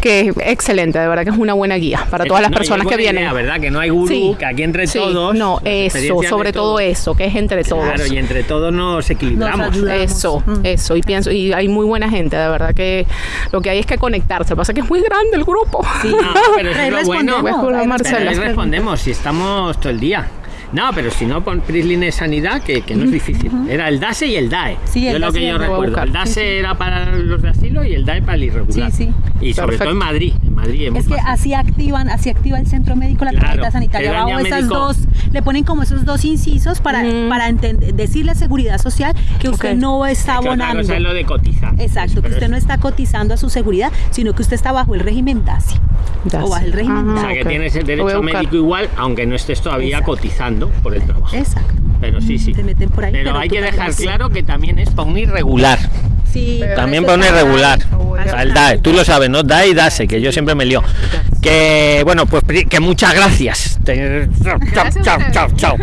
que es excelente, de verdad que es una buena guía para todas las No, personas es que vienen. idea, ¿verdad? Que no hay gurú, Sí, que aquí entre sí, todos. No, eso, sobre todo eso, que es entre todos. Claro, y entre todos nos equilibramos. Nos. Eso, Mm. eso, y pienso, y hay muy buena gente, de verdad que lo que hay es que conectarse. Pasa es que es muy grande el grupo. Sí. No, pero eso es lo bueno. respondemos, ahí Marcela. Respondemos si estamos todo el día. No, pero si no, pon Prisline Sanidad, que, que no es difícil. Era el DASE y el DAE. Sí, el yo lo DASE que yo recuerdo. El DASE Sí, sí. era para los de asilo y el DAE para el irregular. Sí, sí. Y sobre Perfecto. todo en Madrid. En Madrid es, Es que fácil. así activan, así activa el centro médico la Claro, tarjeta sanitaria. esas médico. dos, le ponen como esos dos incisos para, Ujú. para decirle a seguridad social que usted no está Es que abonando. es lo de cotizar. Exacto, que usted es- no está cotizando a su seguridad, sino que usted está bajo el régimen DASI. Ya O bajo el régimen O Ajá, sea, que tienes el derecho médico igual, aunque no estés todavía Exacto. cotizando por el trabajo. Exacto. Pero sí, sí. Te meten por ahí. Pero hay que dejar claro que también es para un irregular. Sí, Pero También eso pone está- regular. voy a O sea, el DAE, tú lo sabes, ¿no? DAE y DASE, que yo siempre me lío. Que, bueno, pues que muchas gracias. Chao, chao, chao, chao.